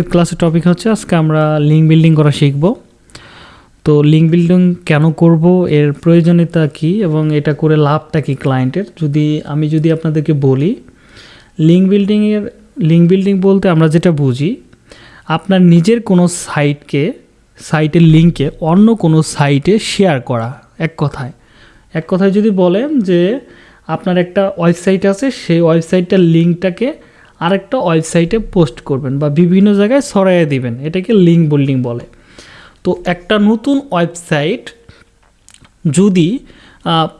এর ক্লাসের টপিক হচ্ছে, আজকে আমরা লিঙ্ক বিল্ডিং করা শিখব। তো লিঙ্ক বিল্ডিং কেন করব, এর প্রয়োজনীয়তা কি, এবং এটা করে লাভটা কি ক্লায়েন্টের যদি আমি যদি আপনাদেরকে বলি লিঙ্ক বিল্ডিংয়ের লিঙ্ক বিল্ডিং বলতে আমরা যেটা বুঝি, আপনার নিজের কোনো সাইটকে সাইটের লিঙ্কে অন্য কোনো সাইটে শেয়ার করা, এক কথায়। এক কথায় যদি বলেন যে আপনার একটা ওয়েবসাইট আছে, সেই ওয়েবসাইটটার লিঙ্কটাকে আরেকটা ওয়েবসাইটে পোস্ট করবেন বা বিভিন্ন জায়গায় ছড়াইয়ে দিবেন, এটাকে লিঙ্ক বিল্ডিং বলে। তো একটা নতুন ওয়েবসাইট যদি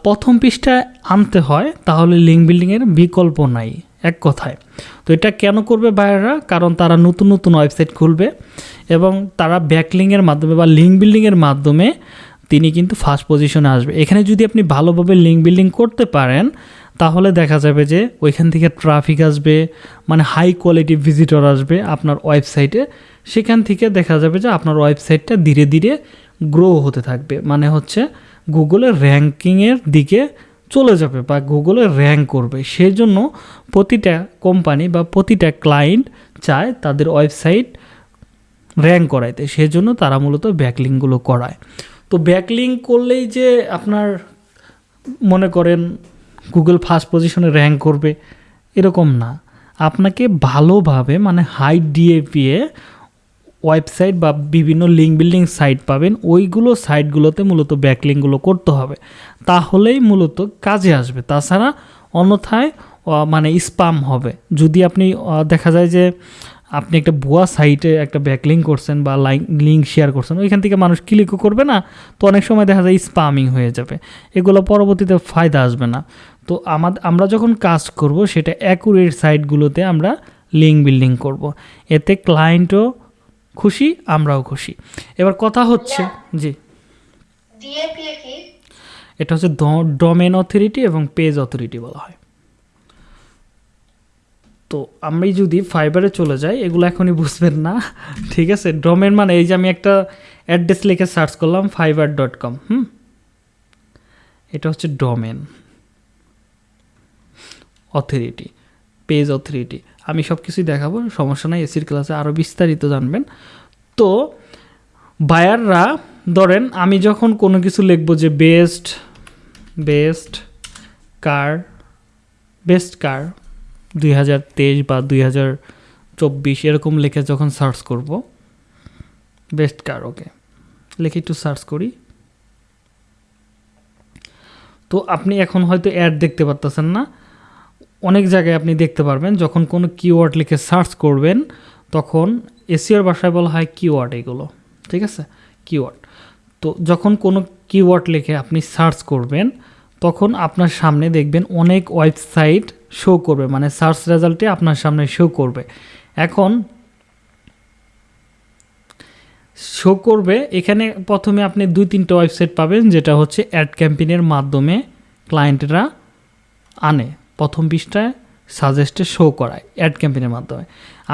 প্রথম পৃষ্ঠায় আনতে হয়, তাহলে লিঙ্ক বিল্ডিংয়ের বিকল্প নাই, এক কথায়। তো এটা কেন করবে বাইরেরা কারণ তারা নতুন নতুন ওয়েবসাইট খুলবে এবং তারা ব্যাকলিংয়ের মাধ্যমে বা লিঙ্ক বিল্ডিংয়ের মাধ্যমে তিনি কিন্তু ফার্স্ট পজিশনে আসবে। এখানে যদি আপনি ভালোভাবে লিঙ্ক বিল্ডিং করতে পারেন তাহলে দেখা যাবে যে ওইখান থেকে ট্রাফিক আসবে মানে হাই কোয়ালিটি ভিজিটর আসবে আপনার ওয়েবসাইটে সেখান থেকে দেখা যাবে যে আপনার ওয়েবসাইটটা ধীরে ধীরে গ্রো হতে থাকবে। মানে হচ্ছে গুগলের র্যাঙ্কিংয়ের দিকে চলে যাবে বা গুগলে র্যাঙ্ক করবে। সেই জন্য প্রতিটা কোম্পানি বা প্রতিটা ক্লায়েন্ট চায় তাদের ওয়েবসাইট র্যাঙ্ক করাইতে। সেই জন্য তারা মূলত ব্যাকলিংগুলো করায়। তো ব্যাকলিং করলেই যে আপনার মনে করেন গুগল ফার্স্ট পজিশনে র্যাঙ্ক করবে, এরকম না। আপনাকে ভালোভাবে মানে হাই ডিএপিএ ওয়েবসাইট বা বিভিন্ন লিঙ্ক বিল্ডিং সাইট পাবেন। ওইগুলো সাইটগুলোতে মূলত ব্যাকলিংগুলো করতে হবে। তাহলেই মূলত কাজে আসবে। তাছাড়া অন্যথায় মানে স্পাম হবে। যদি আপনি দেখা যায় যে আপনি একটা ভুয়া সাইটে একটা ব্যাকলিং করছেন বা লাইক লিঙ্ক শেয়ার করছেন, ওইখান থেকে মানুষ ক্লিকও করবে না, তো অনেক সময় দেখা যায় স্পামিং হয়ে যাবে। এগুলো পরবর্তীতে ফায়দা আসবে না। তো আমাদের আমরা যখন কাজ করব সেটা অ্যাকুরেট সাইটগুলোতে আমরা লিঙ্ক বিল্ডিং করব। এতে ক্লায়েন্টও খুশি আমরাও খুশি। এবার কথা হচ্ছে জি। এটা হচ্ছে ডোমেন অথরিটি এবং পেজ অথরিটি বলা হয়। তো আমি যদি ফাইবারে চলে যাই এগুলো এখনই বুঝবেন না ঠিক আছে? ডোমেন মানে এই যে আমি একটা অ্যাড্রেস লিখে সার্চ করলাম ফাইবার ডট কম হুম? এটা হচ্ছে ডোমেন অথরিটি পেজ অথরিটি আমি সব কিছুই দেখাবো, সমস্যা নাই, এসির ক্লাসে আরও বিস্তারিত জানবেন। তো, বায়াররা, ধরেন আমি যখন কোনো কিছু লিখব যে best best car best car দুই হাজার তেইশ বা দুই হাজার চব্বিশ এরকম লিখে যখন সার্চ করব বেস্ট কার ওকে লিখে একটু সার্চ করি। তো আপনি এখন হয়তো অ্যাড দেখতে পারতেছেন না। অনেক জায়গায় আপনি দেখতে পারবেন, যখন কোনো কিওয়ার্ড লিখে সার্চ করবেন, তখন এসিওর ভাষায় বলা হয় কিওয়ার্ড এগুলো, ঠিক আছে? কিওয়ার্ড তো যখন কোনো কিওয়ার্ড লিখে আপনি সার্চ করবেন, তখন আপনার সামনে দেখবেন অনেক ওয়েবসাইট শো করবে মানে সার্চ রেজাল্টে আপনার সামনে শো করবে। এখন শো করবে, এখানে প্রথমে আপনি দুই তিনটা ওয়েবসাইট পাবেন, যেটা হচ্ছে অ্যাড ক্যাম্পেইনের মাধ্যমে ক্লায়েন্টরা আনে। প্রথম পৃষ্ঠায় সাজেস্টে শো করায় অ্যাড ক্যাম্পেইনের মাধ্যমে।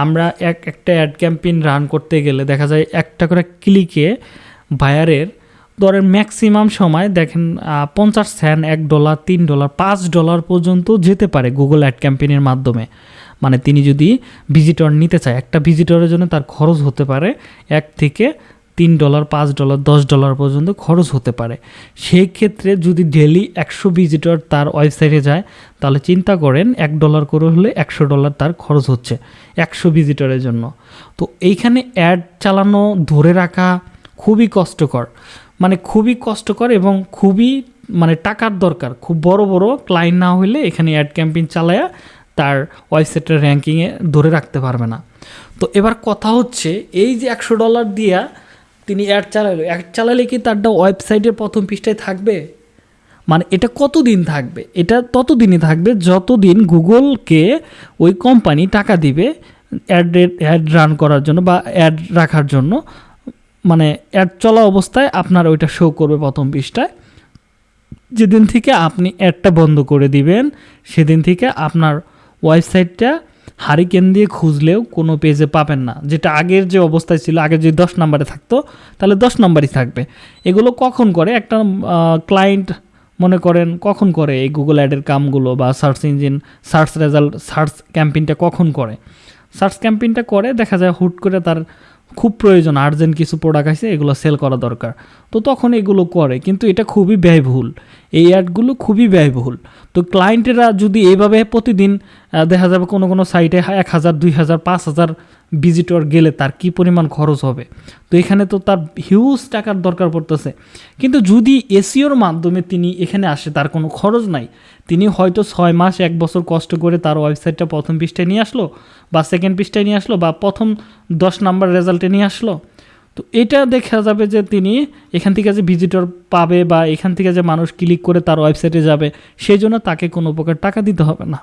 আমরা এক, একটা অ্যাড ক্যাম্পেইন রান করতে গেলে দেখা যায় একটা করে ক্লিকে বায়ারের ধরেন ম্যাক্সিমাম সময় দেখেন পঞ্চাশ সেন্ট এক ডলার তিন ডলার পাঁচ ডলার পর্যন্ত যেতে পারে গুগল অ্যাড ক্যাম্পেইনের মাধ্যমে। মানে তিনি যদি ভিজিটর নিতে চায়, একটা ভিজিটরের জন্য তার খরচ হতে পারে এক থেকে তিন ডলার, পাঁচ ডলার, দশ ডলার পর্যন্ত খরচ হতে পারে। সেই ক্ষেত্রে যদি ডেলি একশো ভিজিটর তার ওয়েবসাইটে যায়, তাহলে চিন্তা করেন এক ডলার করে হলে একশো ডলার তার খরচ হচ্ছে একশো ভিজিটরের জন্য। তো এইখানে অ্যাড চালানো, ধরে রাখা খুবই কষ্টকর। মানে খুবই কষ্টকর এবং খুবই মানে টাকার দরকার। খুব বড় বড় ক্লায়েন্ট না হলে এখানে অ্যাড ক্যাম্পেইন চালায়া তার ওয়েবসাইটের র্যাঙ্কিংয়ে ধরে রাখতে পারবে না। তো এবার কথা হচ্ছে, এই যে একশো ডলার দিয়া তিনি অ্যাড চালালো। অ্যাড চালালে কি তারটা ওয়েবসাইটের প্রথম পৃষ্ঠায় থাকবে? মানে এটা কতদিন থাকবে? এটা ততদিনই থাকবে যতদিন গুগলকে ওই কোম্পানি টাকা দিবে অ্যাড অ্যাড রান করার জন্য বা অ্যাড রাখার জন্য। মানে অ্যাড চলা অবস্থায় আপনার ওইটা শো করবে প্রথম পৃষ্ঠায়। যেদিন থেকে আপনি অ্যাডটা বন্ধ করে দিবেন, সেদিন থেকে আপনার ওয়েবসাইটটা হারিকেন দিয়ে খুঁজলেও কোনো পেজে পাবেন না। যেটা আগের যে অবস্থায় ছিল আগে যদি দশ নম্বরে থাকতো, তাহলে দশ নম্বরই থাকবে। এগুলো কখন করে? একটা ক্লায়েন্ট মনে করেন কখন করে এই গুগল অ্যাডের কামগুলো বা search engine search result search ক্যাম্পেইনটা কখন করে? সার্চ ক্যাম্পেইনটা করে, দেখা যায় হুট করে তার খুব প্রয়োজন আর্জেন্ট কিছু প্রোডাক্ট আছে, এগুলো সেল করা দরকার। তো তখন এগুলো করে, কিন্তু এটা খুবই ব্যয়বহুল। এই অ্যাডগুলো খুবই ব্যয়বহুল। তো ক্লায়েন্টেরা যদি এইভাবে প্রতিদিন দেখা যাবে কোনো কোনো সাইটে এক হাজার, দুই হাজার, পাঁচ হাজার ভিজিটর গেলে তার কি পরিমাণ খরচ হবে? তো এখানে তো তার হিউজ টাকার দরকার পড়তেছে। কিন্তু যদি এসিওর মাধ্যমে তিনি এখানে আসে, তার কোনো খরচ নাই। তিনি হয়তো ছয় মাস, এক বছর কষ্ট করে তার ওয়েবসাইটটা প্রথম পৃষ্ঠায় নিয়ে আসলো, বা সেকেন্ড পৃষ্ঠায় নিয়ে আসলো, বা প্রথম দশ নাম্বার রেজাল্টে নিয়ে আসলো। তো এটা দেখা যাবে যে তিনি এখান থেকে যে ভিজিটর পাবে, বা এখান থেকে যে মানুষ ক্লিক করে তার ওয়েবসাইটে যাবে, সেই জন্য তাকে কোনো প্রকার টাকা দিতে হবে না।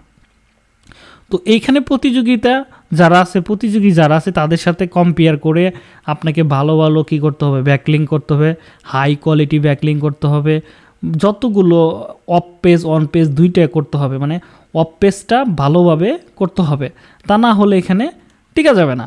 তো এইখানে প্রতিযোগিতা যারা আছে, প্রতিযোগী যারা আছে, তাদের সাথে কম্পেয়ার করে আপনাকে ভালো ভালো কী করতে হবে? ব্যাকলিং করতে হবে হাই কোয়ালিটি ব্যাকলিং করতে হবে, যতগুলো অফ পেজ অন পেজ দুইটাই করতে হবে মানে অফ পেজটা ভালোভাবে করতে হবে। তা না হলে এখানে টিকা যাবে না।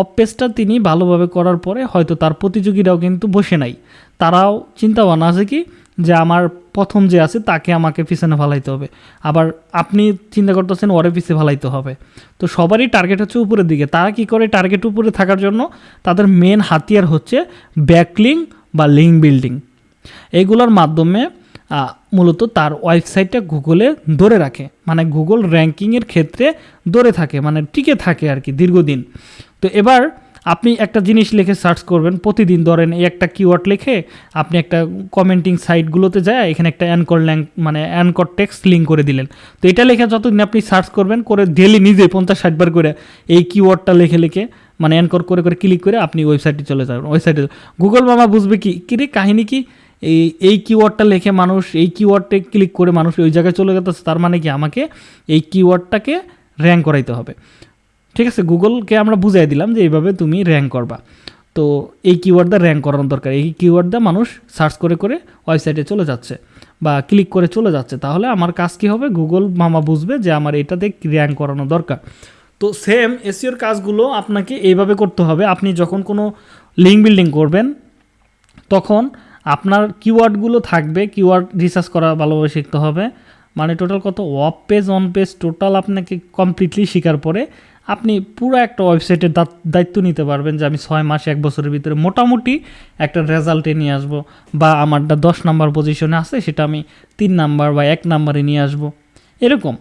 অফ পেজটা তিনি ভালোভাবে করার পরে হয়তো তার প্রতিযোগীরাও কিন্তু বসে নাই। তারাও চিন্তা ভাবনা আছে কি যে আমার প্রথম যে আছে, তাকে আমাকে পিছনে ফালাইতে হবে। আবার আপনি চিন্তা করতেছেন, ওরে পিছে ফালাইতে হবে। তো সবারই টার্গেট হচ্ছে উপরের দিকে। তারা কি করে টার্গেট উপরে থাকার জন্য? তাদের মেন হাতিয়ার হচ্ছে ব্যাকলিং বা লিঙ্ক বিল্ডিং এইগুলোর মাধ্যমে মূলত তার ওয়েবসাইটটা গুগলে ধরে রাখে। মানে গুগল র্যাঙ্কিংয়ের ক্ষেত্রে ধরে থাকে মানে টিকে থাকে আর কি দীর্ঘদিন। তো এবার আপনি একটা জিনিস লিখে সার্চ করবেন, প্রতিদিন ধরেন এই একটা কিওয়ার্ড লিখে আপনি একটা কমেন্টিং সাইটগুলোতে যায়, এখানে একটা অ্যানকর ল্যাং মানে অ্যানকর টেক্সট লিঙ্ক করে দিলেন। তো এটা লিখে যতদিন আপনি সার্চ করবেন, করে ডেলি নিজে পঞ্চাশ ষাটবার করে এই কিওয়ার্ডটা লিখে লিখে মানে অ্যানকর করে করে ক্লিক করে আপনি ওয়েবসাইটে চলে যাবেন ওয়েবসাইটে গুগল মামা বুঝবে কি কি রে কাহিনী কি? এই এই কিওয়ার্ডটা লিখে মানুষ, এই কিওয়ার্ডে ক্লিক করে মানুষ ওই জায়গায় চলে যেতেছে, তার মানে কি আমাকে এই কিওয়ার্ডটাকে র্যাঙ্ক করাইতে হবে। ঠিক আছে গুগলকে আমরা বুঝাই দিলাম যে এইভাবে তুমি র্যাঙ্ক করবা। তো এই কিওয়ার্ড দা র্যাঙ্ক করানো দরকার। এই কিওয়ার্ড দা মানুষ সার্চ করে করে ওয়েবসাইটে চলে যাচ্ছে বা ক্লিক করে চলে যাচ্ছে। তাহলে আমার কাজ কি হবে? গুগল মামা বুঝবে যে আমার এটাতে র্যাঙ্ক করানো দরকার। তো সেম এসিওর কাজগুলো আপনাকে এইভাবে করতে হবে। আপনি যখন কোনো লিঙ্ক বিল্ডিং করবেন, তখন আপনার কিওয়ার্ডগুলো থাকবে। কিওয়ার্ড রিসার্চ করা ভালোভাবে শিখতে হবে। মানে টোটাল কত? Off page on page total আপনাকে কমপ্লিটলি শেখার পরে আপনি পুরো একটা ওয়েবসাইটের দায়িত্ব নিতে পারবেন যে আমি ছয় মাস এক বছরের ভিতরে মোটামুটি একটা রেজাল্টে নিয়ে আসব বা আমারটা দশ নাম্বার পজিশনে আছে, সেটা আমি তিন নাম্বার বা এক নাম্বারে নিয়ে আসব। এরকম।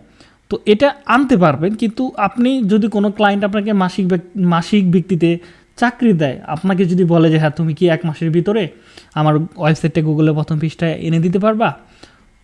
তো এটা আনতে পারবেন, কিন্তু আপনি যদি কোনো ক্লায়েন্ট আপনাকে মাসিক মাসিক ভিত্তিতে চাকরি দেয়, আপনাকে যদি বলে যে হ্যাঁ তুমি কি এক মাসের ভিতরে আমার ওয়েবসাইটটা গুগলে প্রথম পৃষ্ঠায় এনে দিতে পারবা?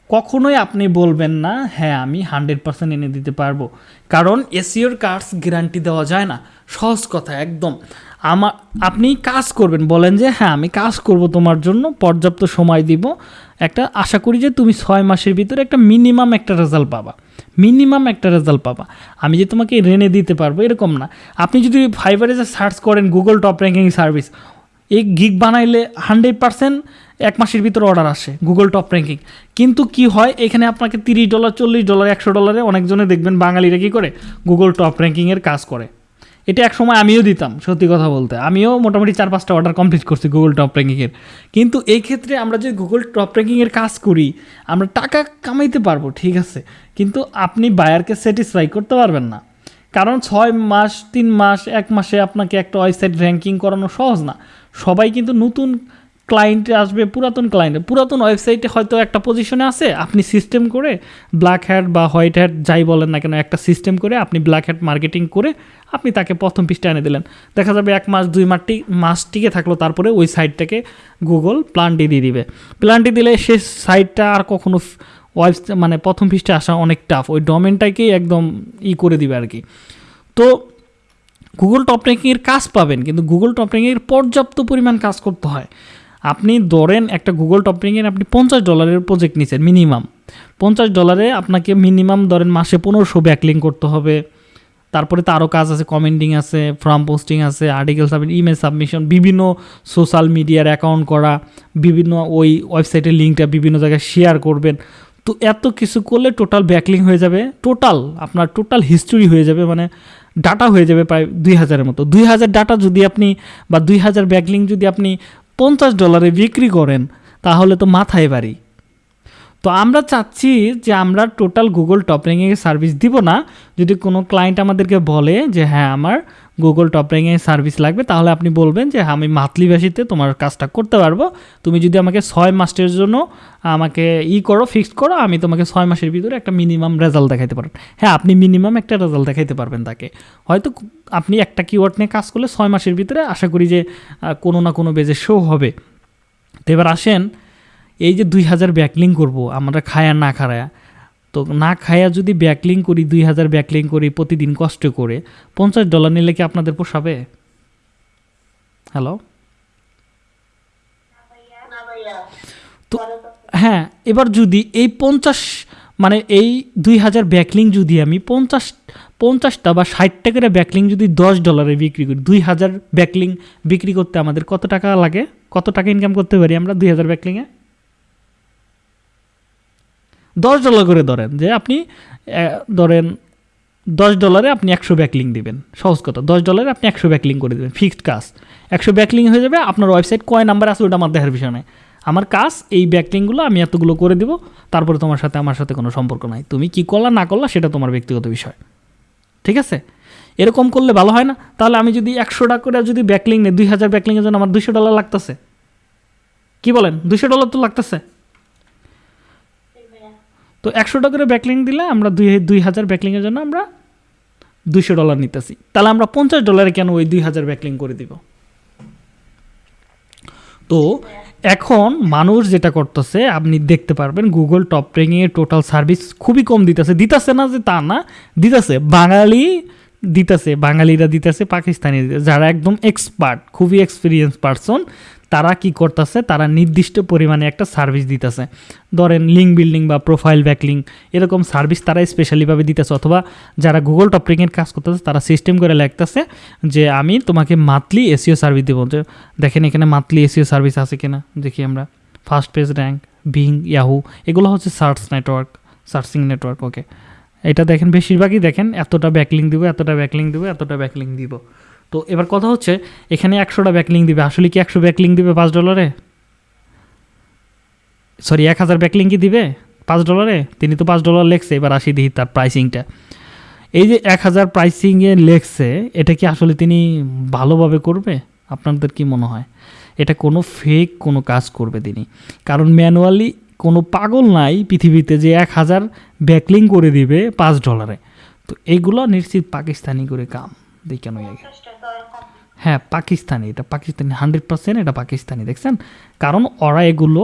কখনোই আপনি বলবেন না হ্যাঁ আমি হান্ড্রেড পার্সেন্ট এনে দিতে পারব। কারণ এসিওর কার্ডস গ্যারান্টি দেওয়া যায় না। সহজ কথা, একদম। আমার আপনি কাজ করবেন, বলেন যে হ্যাঁ আমি কাজ করব তোমার জন্য, পর্যাপ্ত সময় দিব। একটা, আশা করি যে তুমি ছয় মাসের ভিতরে একটা মিনিমাম একটা রেজাল্ট পাবা। মিনিমাম একটা রেজাল্ট পাবা। আমি যে তোমাকে রেনে দিতে পারব, এরকম না। আপনি যদি ফাইবারে যে সার্চ করেন গুগল টপ র্যাঙ্কিং সার্ভিস এই গিগ বানাইলে হান্ড্রেড পার্সেন্ট এক মাসের ভিতরে অর্ডার আসে গুগল টপ র্যাঙ্কিং কিন্তু কি হয়, এখানে আপনাকে তিরিশ ডলার চল্লিশ ডলার একশো ডলারে অনেকজনে দেখবেন বাঙালিরা কী করে? গুগল টপ র্যাঙ্কিংয়ের কাজ করে। এটা এক সময় আমিও দিতাম, সত্যি কথা বলতে। আমিও মোটামুটি চার পাঁচটা অর্ডার কমপ্লিট করছি গুগল টপ র্যাঙ্কিংয়ের কিন্তু এই ক্ষেত্রে আমরা যদি গুগল টপ র্যাঙ্কিংয়ের কাজ করি, আমরা টাকা কামাইতে পারব, ঠিক আছে? কিন্তু আপনি বায়ারকে স্যাটিসফাই করতে পারবেন না। কারণ ছয় মাস, তিন মাস, এক মাসে আপনাকে একটা ওয়েবসাইট র্যাঙ্কিং করানো সহজ না। সবাই কিন্তু নতুন ক্লায়েন্টে আসবে, পুরাতন ক্লায়েন্টে পুরাতন ওয়েবসাইটে হয়তো একটা পজিশনে আছে, আপনি সিস্টেম করে ব্ল্যাক হ্যাট বা হোয়াইট হ্যাট যাই বলেন না কেন, একটা সিস্টেম করে আপনি ব্ল্যাক হ্যাট মার্কেটিং করে আপনি তাকে প্রথম পৃষ্ঠা এনে দিলেন। দেখা যাবে এক মাস, দুই মাসটি মাস টিকে থাকল, তারপরে ওই সাইটটাকে গুগল প্লান্টি দিয়ে দিবে। প্লান্টি দিলে সে সাইটটা আর কখনো ওয়েব মানে প্রথম পৃষ্ঠে আসা অনেক টাফ ওই ডোমেনটাকেই একদম ই করে দিবে আর কি। তো গুগল টপ র্যাঙ্কিংয়ের কাজ পাবেন, কিন্তু গুগল টপ র্যাঙ্কিংয়ের পর্যাপ্ত পরিমাণ কাজ করতে হয়। আপনি ধরেন একটা গুগল টপ র্যাঙ্কিংয়ের আপনি পঞ্চাশ ডলারের প্রজেক্ট নিচ্ছেন মিনিমাম পঞ্চাশ ডলারে আপনাকে মিনিমাম ধরেন মাসে পনেরোশো ব্যাকলিং করতে হবে। তারপরে তো আরও কাজ আছে কমেন্টিং আছে ফর্ম পোস্টিং আছে আর্টিকেল সাবমিট ইমেল সাবমিশন বিভিন্ন সোশ্যাল মিডিয়ার অ্যাকাউন্ট করা, বিভিন্ন ওই ওয়েবসাইটের লিঙ্কটা বিভিন্ন জায়গায় শেয়ার করবেন। তো এত কিছু করলে টোটাল ব্যাকলিং হয়ে যাবে টোটাল আপনার টোটাল হিস্টোরি হয়ে যাবে মানে ডাটা হয়ে যাবে প্রায় দুই হাজারের মতো। দুই হাজার ডাটা যদি আপনি বা দুই হাজার ব্যাকলিং যদি আপনি পঞ্চাশ ডলারে বিক্রি করেন, তাহলে তো মাথায় বাড়ি। তো আমরা চাচ্ছি যে আমরা টোটাল গুগল টপ র্যাঙ্কিংয়ের সার্ভিস দিব না। যদি কোনো ক্লায়েন্ট আমাদেরকে বলে যে হ্যাঁ আমার গুগল টপ র্যাঙ্কিংয়ের সার্ভিস লাগবে, তাহলে আপনি বলবেন যে, আমি মান্থলি বেসিতে তোমার কাজটা করতে পারব। তুমি যদি আমাকে ছয় মাসের জন্য আমাকে ই করো ফিক্সড করো, আমি তোমাকে ছয় মাসের ভিতরে একটা মিনিমাম রেজাল্ট দেখাতে পারবেন হ্যাঁ আপনি মিনিমাম একটা রেজাল্ট দেখাতে পারবেন তাকে। হয়তো আপনি একটা কিওয়ার্ড নিয়ে কাজ করলে ছয় মাসের ভিতরে আশা করি যে কোনো না কোনো বেজে শো হবে। তো এবার আসেন, এই যে দুই হাজার ব্যাকলিং করব, আমরা খায়া না খায়া তো না খায়া যদি ব্যাকলিং করি, দুই হাজার ব্যাকলিং করি, প্রতিদিন কষ্ট করে, পঞ্চাশ ডলার নিলে কি আপনাদের পোষাবে? হ্যালো তো। হ্যাঁ এবার যদি এই পঞ্চাশ মানে এই দুই হাজার ব্যাকলিং যদি আমি পঞ্চাশ, পঞ্চাশটা বা ষাটটা করে ব্যাকলিং যদি দশ ডলারে বিক্রি করি, দুই হাজার ব্যাকলিং বিক্রি করতে আমাদের কত টাকা লাগে? কত টাকা ইনকাম করতে পারি আমরা দুই হাজার ব্যাকলিংয়ে? দশ ডলার করে ধরেন যে আপনি ধরেন দশ ডলারে আপনি একশো ব্যাকলিং দিবেন। সহজ কথা, দশ ডলারে আপনি একশো ব্যাকলিং করে দেবেন ফিক্সড কাজ। একশো ব্যাকলিং হয়ে যাবে, আপনার ওয়েবসাইট কয় নাম্বার আছে ওটা আমার দেখার বিষয় নয় আমার কাজ, এই ব্যাকলিংগুলো আমি এতগুলো করে দিব, তারপরে তোমার সাথে, আমার সাথে কোনো সম্পর্ক নাই। তুমি কি করলা, না করলা, সেটা তোমার ব্যক্তিগত বিষয়। ঠিক আছে? এরকম করলে ভালো হয় না। তাহলে আমি যদি একশো টাকা করে যদি ব্যাকলিং নেই, দুই হাজার ব্যাকলিংয়ের জন্য আমার দুশো ডলার লাগতেছে। কি বলেন? দুশো ডলার তো লাগতেছে। তো একশো টাকা করে ব্যাকলিং দিলে আমরা দুই দুই হাজার ব্যাকলিংয়ের জন্য আমরা দুইশো ডলার নিতেছি। তাহলে আমরা পঞ্চাশ ডলারে কেন ওই দুই হাজার ব্যাকলিং করে দিব? তো এখন মানুষ যেটা করতেছে, আপনি দেখতে পারবেন গুগল টপ র্যাঙ্কিংয়ের টোটাল সার্ভিস খুবই কম দিতেছে। দিতেছে না যে তা না, দিতেছে। বাঙালি দিতেছে, বাঙালিরা দিতেছে পাকিস্তানি যারা একদম এক্সপার্ট খুবই এক্সপিরিয়েন্স পারসন তারা কি করতেছে? তারা নির্দিষ্ট পরিমাণে একটা সার্ভিস দিতেছে। ধরেন লিঙ্ক বিল্ডিং বা প্রোফাইল ব্যাকলিং এরকম সার্ভিস তারা স্পেশালিভাবে দিতেছে অথবা যারা গুগল টপ র্যাঙ্কের কাজ করতেছে, তারা সিস্টেম করে লাগতেছে যে আমি তোমাকে মান্থলি এসিও সার্ভিস দেবো। যে দেখেন এখানে মান্থলি এসিও সার্ভিস আছে কিনা? দেখি আমরা। First page rank Bing Yahoo এগুলো হচ্ছে search network searching network okay এটা দেখেন, বেশিরভাগই দেখেন, এতটা ব্যাকলিং দিব, এতটা ব্যাকলিং দিব, এতটা ব্যাকলিং দিব। তো এবার কথা হচ্ছে, এখানে একশোটা ব্যাকলিং দিবে। আসলে কি একশো ব্যাকলিং দিবে পাঁচ ডলারে সরি এক হাজার ব্যাকলিং কি দিবে পাঁচ ডলারে তিনি তো পাঁচ ডলার লেখছে, এবার আসি দিই তার প্রাইসিংটা এই যে এক হাজার প্রাইসিংয়ে লেখছে, এটা কি আসলে তিনি ভালোভাবে করবে? আপনাদের কি মনে হয়? এটা কোনো ফেক কোনো কাজ করবে তিনি। কারণ ম্যানুয়ালি কোনো পাগল নাই পৃথিবীতে যে এক হাজার ব্যাকলিং করে দিবে পাঁচ ডলারে তো এইগুলো নিশ্চিত পাকিস্তানি করে কাম। দেখি কেন আগে। হ্যাঁ পাকিস্তানি এটা পাকিস্তানি হান্ড্রেড পার্সেন্ট এটা পাকিস্তানি দেখছেন? কারণ ওরা এগুলো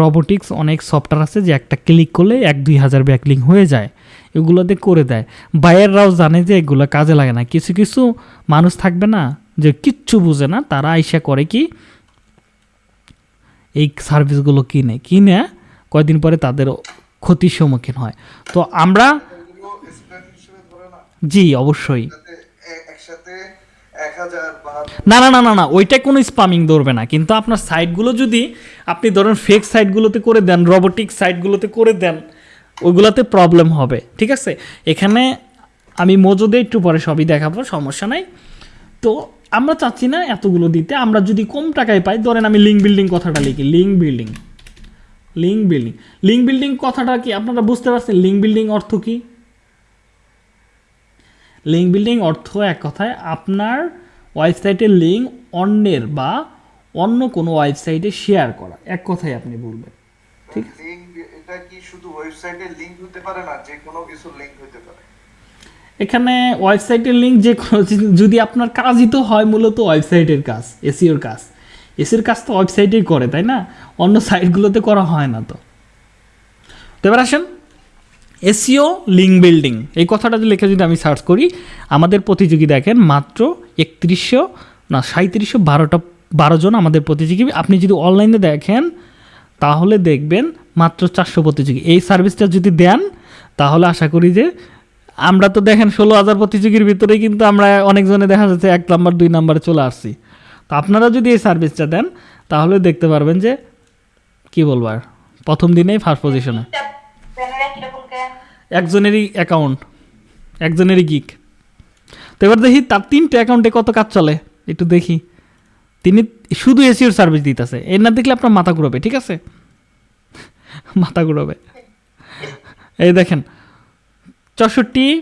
রবোটিক্স অনেক সফটওয়্যার আছে যে একটা ক্লিক করলে এক দুই হাজার ব্যাকলিং হয়ে যায় এগুলোতে করে দেয়। বায়াররাও জানে যে এগুলো কাজে লাগে না। কিছু কিছু মানুষ থাকবে না যে কিচ্ছু বুঝে না তারা আইসা করে কি এই সার্ভিসগুলো কিনে। কিনে কয়দিন পরে তাদের ক্ষতির সম্মুখীন হয়। তো আমরা জি অবশ্যই। না না না না না, ওইটা কোনো স্পামিং ধরবে না। কিন্তু আপনার সাইটগুলো যদি আপনি ধরেন ফেক সাইটগুলোতে করে দেন রোবোটিক সাইটগুলোতে করে দেন, ওইগুলোতে প্রবলেম হবে, ঠিক আছে? এখানে আমি মজুদে একটু পরে সবই দেখাবো, সমস্যা নাই। তো আমরা চাচ্ছি না এতগুলো দিতে। আমরা যদি কম টাকায় পাই, ধরেন আমি লিঙ্ক বিল্ডিং কথাটা লিখি link building link building link building কথাটা কি আপনারা বুঝতে পারছেন? লিঙ্ক বিল্ডিং অর্থ কি? লিঙ্ক বিল্ডিং অর্থ এক কথায় আপনার ওয়েবসাইটের লিঙ্ক অন্যের বা অন্য কোনো ওয়েবসাইটে শেয়ার করা। এক কথায় আপনি বলবেন। ঠিক এটা কি শুধু ওয়েবসাইটে লিঙ্ক হতে পারে না যে কোনো কিছু লিঙ্ক হতে পারে? এখানে ওয়েবসাইটের লিঙ্ক যে কোনো যদি আপনার কাজই তো হয় মূলত ওয়েবসাইটের কাজ এসিওর কাজ। এসির কাজ তো ওয়েবসাইটেই করে তাই না? অন্য সাইটগুলোতে করা হয় না তো। তো এবার আসেন। SEO link building. এই কথাটা লিখে যদি আমি সার্চ করি, আমাদের প্রতিযোগী দেখেন মাত্র একত্রিশশো, না সাঁত্রিশশো বারোটা, বারো জন আমাদের প্রতিযোগী। আপনি যদি অনলাইনে দেখেন, তাহলে দেখবেন মাত্র চারশো প্রতিযোগী। এই সার্ভিসটা যদি দেন, তাহলে আশা করি যে আমরা তো দেখেন ষোলো হাজার প্রতিযোগীর ভিতরেই কিন্তু আমরা অনেকজনে দেখা যাচ্ছে এক নাম্বার, দুই নাম্বারে চলে আসছি। তো আপনারা যদি এই সার্ভিসটা দেন, তাহলে দেখতে পারবেন যে, কি বলব আর, প্রথম দিনেই ফার্স্ট পজিশনে? একজনেরই অ্যাকাউন্ট একজনেরই গিক তো এবার দেখি তার তিনটে অ্যাকাউন্টে কত কাজ চলে? একটু দেখি। তিনি শুধু এসিওর সার্ভিস দিতেছে। এর না দেখলে আপনার মাথা ঘুরবে, ঠিক আছে? মাথা ঘুরাবে। এই দেখেন, চৌষট্টি,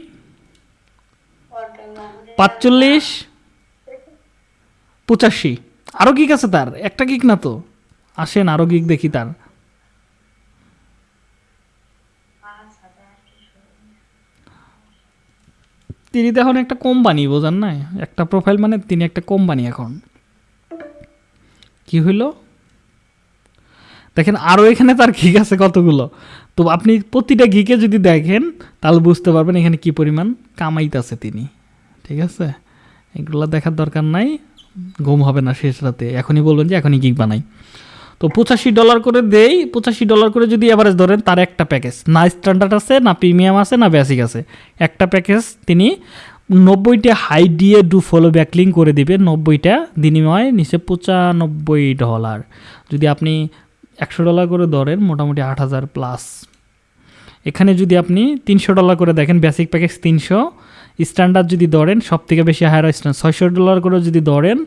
পাঁচচল্লিশ, পঁচাশি। আরও গিক আছে তার। একটা গিক না তো। আসেন আরও গিক দেখি তার। তিনি তো এখন একটা কোম্পানি বোঝান না একটা প্রোফাইল মানে তিনি একটা কোম্পানি এখন। কি হইল? দেখেন আরও এখানে তার ঘিক আছে কতগুলো। তো আপনি প্রতিটা ঘিকে যদি দেখেন, তাহলে বুঝতে পারবেন এখানে কি পরিমাণ কামাইতেছে তিনি। ঠিক আছে? এগুলো দেখার দরকার নাই। ঘুম হবে না শেষ রাতে। এখনই বলবেন যে এখনই গিক বানাই। তো পঁচাশি ডলার করে দেই, পঁচাশি ডলার করে যদি অ্যাভারেজ ধরেন, তার একটা প্যাকেজ না স্ট্যান্ডার্ড আছে, না প্রিমিয়াম আছে, না বেসিক আছে। একটা প্যাকেজ তিনি নব্বইটা হাই দিয়ে ডু ফলো ব্যাকলিং করে দিবে নব্বইটা বিনিময় নিচে পঁচানব্বই ডলার যদি আপনি একশো ডলার করে ধরেন, মোটামুটি আট হাজার প্লাস এখানে যদি আপনি তিনশো ডলার করে দেখেন বেসিক প্যাকেজ তিনশো। স্ট্যান্ডার্ড যদি ধরেন সব থেকে বেশি হায়ার স্ট্যান্ডার্ড ছয়শো ডলার করে যদি ধরেন,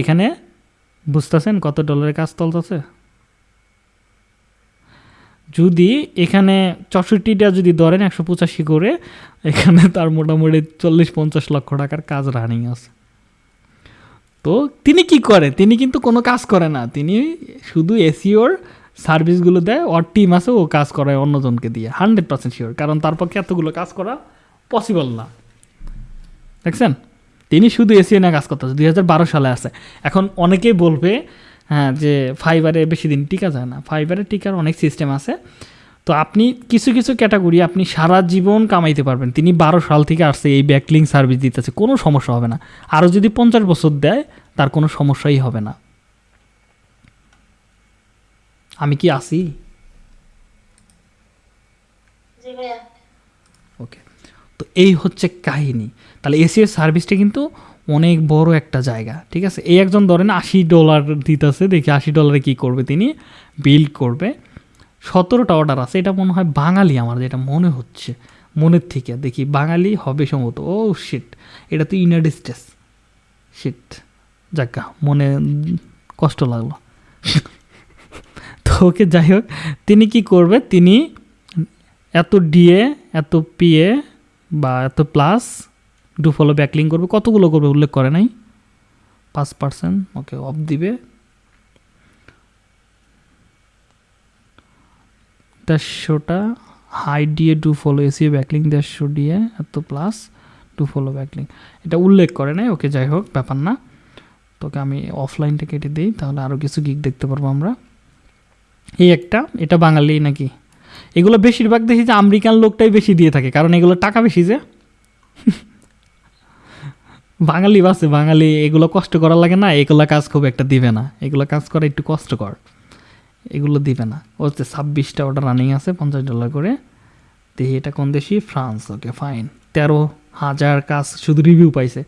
এখানে বুঝতেছেন কত ডলারের কাজ চলতেছে? যদি এখানে চৌষট্টিটা যদি ধরেন একশো পঁচাশি করে, এখানে তার মোটামুটি চল্লিশ পঞ্চাশ লক্ষ টাকার কাজ রানিং আছে। তো তিনি কি করে? তিনি কিন্তু কোনো কাজ করে না। তিনি শুধু এসিওর সার্ভিসগুলো দেয়, ওর টিম আছে, ও কাজ করায় অন্যজনকে দিয়ে। হান্ড্রেড পার্সেন্ট শিওর কারণ তার পক্ষে এতগুলো কাজ করা পসিবল না। দেখছেন? তিনি শুধু এসিও নিয়ে কাজ করতেছে দুই হাজার বারো সালে আছে। এখন অনেকেই বলবে হ্যাঁ যে ফাইবারে বেশি দিন টিকা যায় না। ফাইবারে টিকার অনেক সিস্টেম আছে। তো আপনি কিছু কিছু ক্যাটাগরি আপনি সারা জীবন কামাইতে পারবেন। তিনি বারো সাল থেকে আসছে এই ব্যাকলিং সার্ভিস দিতেছে কোনো সমস্যা হবে না। আরও যদি পঞ্চাশ বছর দেয় তার কোনো সমস্যাই হবে না। আমি কি আসি ওকে। তো এই হচ্ছে কাহিনী। তাহলে এসিও সার্ভিসটা কিন্তু অনেক বড় একটা জায়গা, ঠিক আছে? এই একজন ধরেন আশি ডলার দিতেছে, দেখি আশি ডলারে কি করবে তিনি? বিল করবে। সতেরোটা অর্ডার আছে, এটা মনে হয় বাঙালি আমার যেটা মনে হচ্ছে, মনের থেকে। দেখি বাঙালি হবে সম্ভবত, ও শিট এটা তো ইউনাইটেড স্টেটস শিট যাক্কা মনে কষ্ট লাগল। তো ওকে যাই হোক, তিনি কি করবে? তিনি এত ডিএ এত পিএ বা এত প্লাস ডু ফলো ব্যাকলিং করবে, কতগুলো করবে উল্লেখ করে নাই। পাঁচ পার্সেন্ট ওকে অফ দিবে। দেড়শোটা high DA do follow SEO backlink দেড়শো ডিএ এত প্লাস ডু ফলো ব্যাকলিং এটা উল্লেখ করে নাই ওকে যাই হোক, ব্যাপার না। তোকে আমি অফলাইনটা কেটে দিই, তাহলে আরও কিছু গিক দেখতে পারব আমরা। এই একটা, এটা বাঙালি নাকি? এগুলো বেশিরভাগ দেখি যে আমেরিকান লোকটাই বেশি দিয়ে থাকে, কারণ এগুলো টাকা বেশি যে। বাঙালি বাসে, বাঙালি, এগুলো কষ্ট করা লাগে না, এগুলো কাজ খুব একটা দিবে না। এগুলো কাজ করা একটু কষ্টকর। এগুলো দিবে না। ও হচ্ছে ছাব্বিশটা ওটা রানিং আছে, পঞ্চাশ ডলার করে। দেখি এটা কোন দেশি? ফ্রান্স ওকে ফাইন তেরো হাজার কাজ শুধু রিভিউ পাইছে।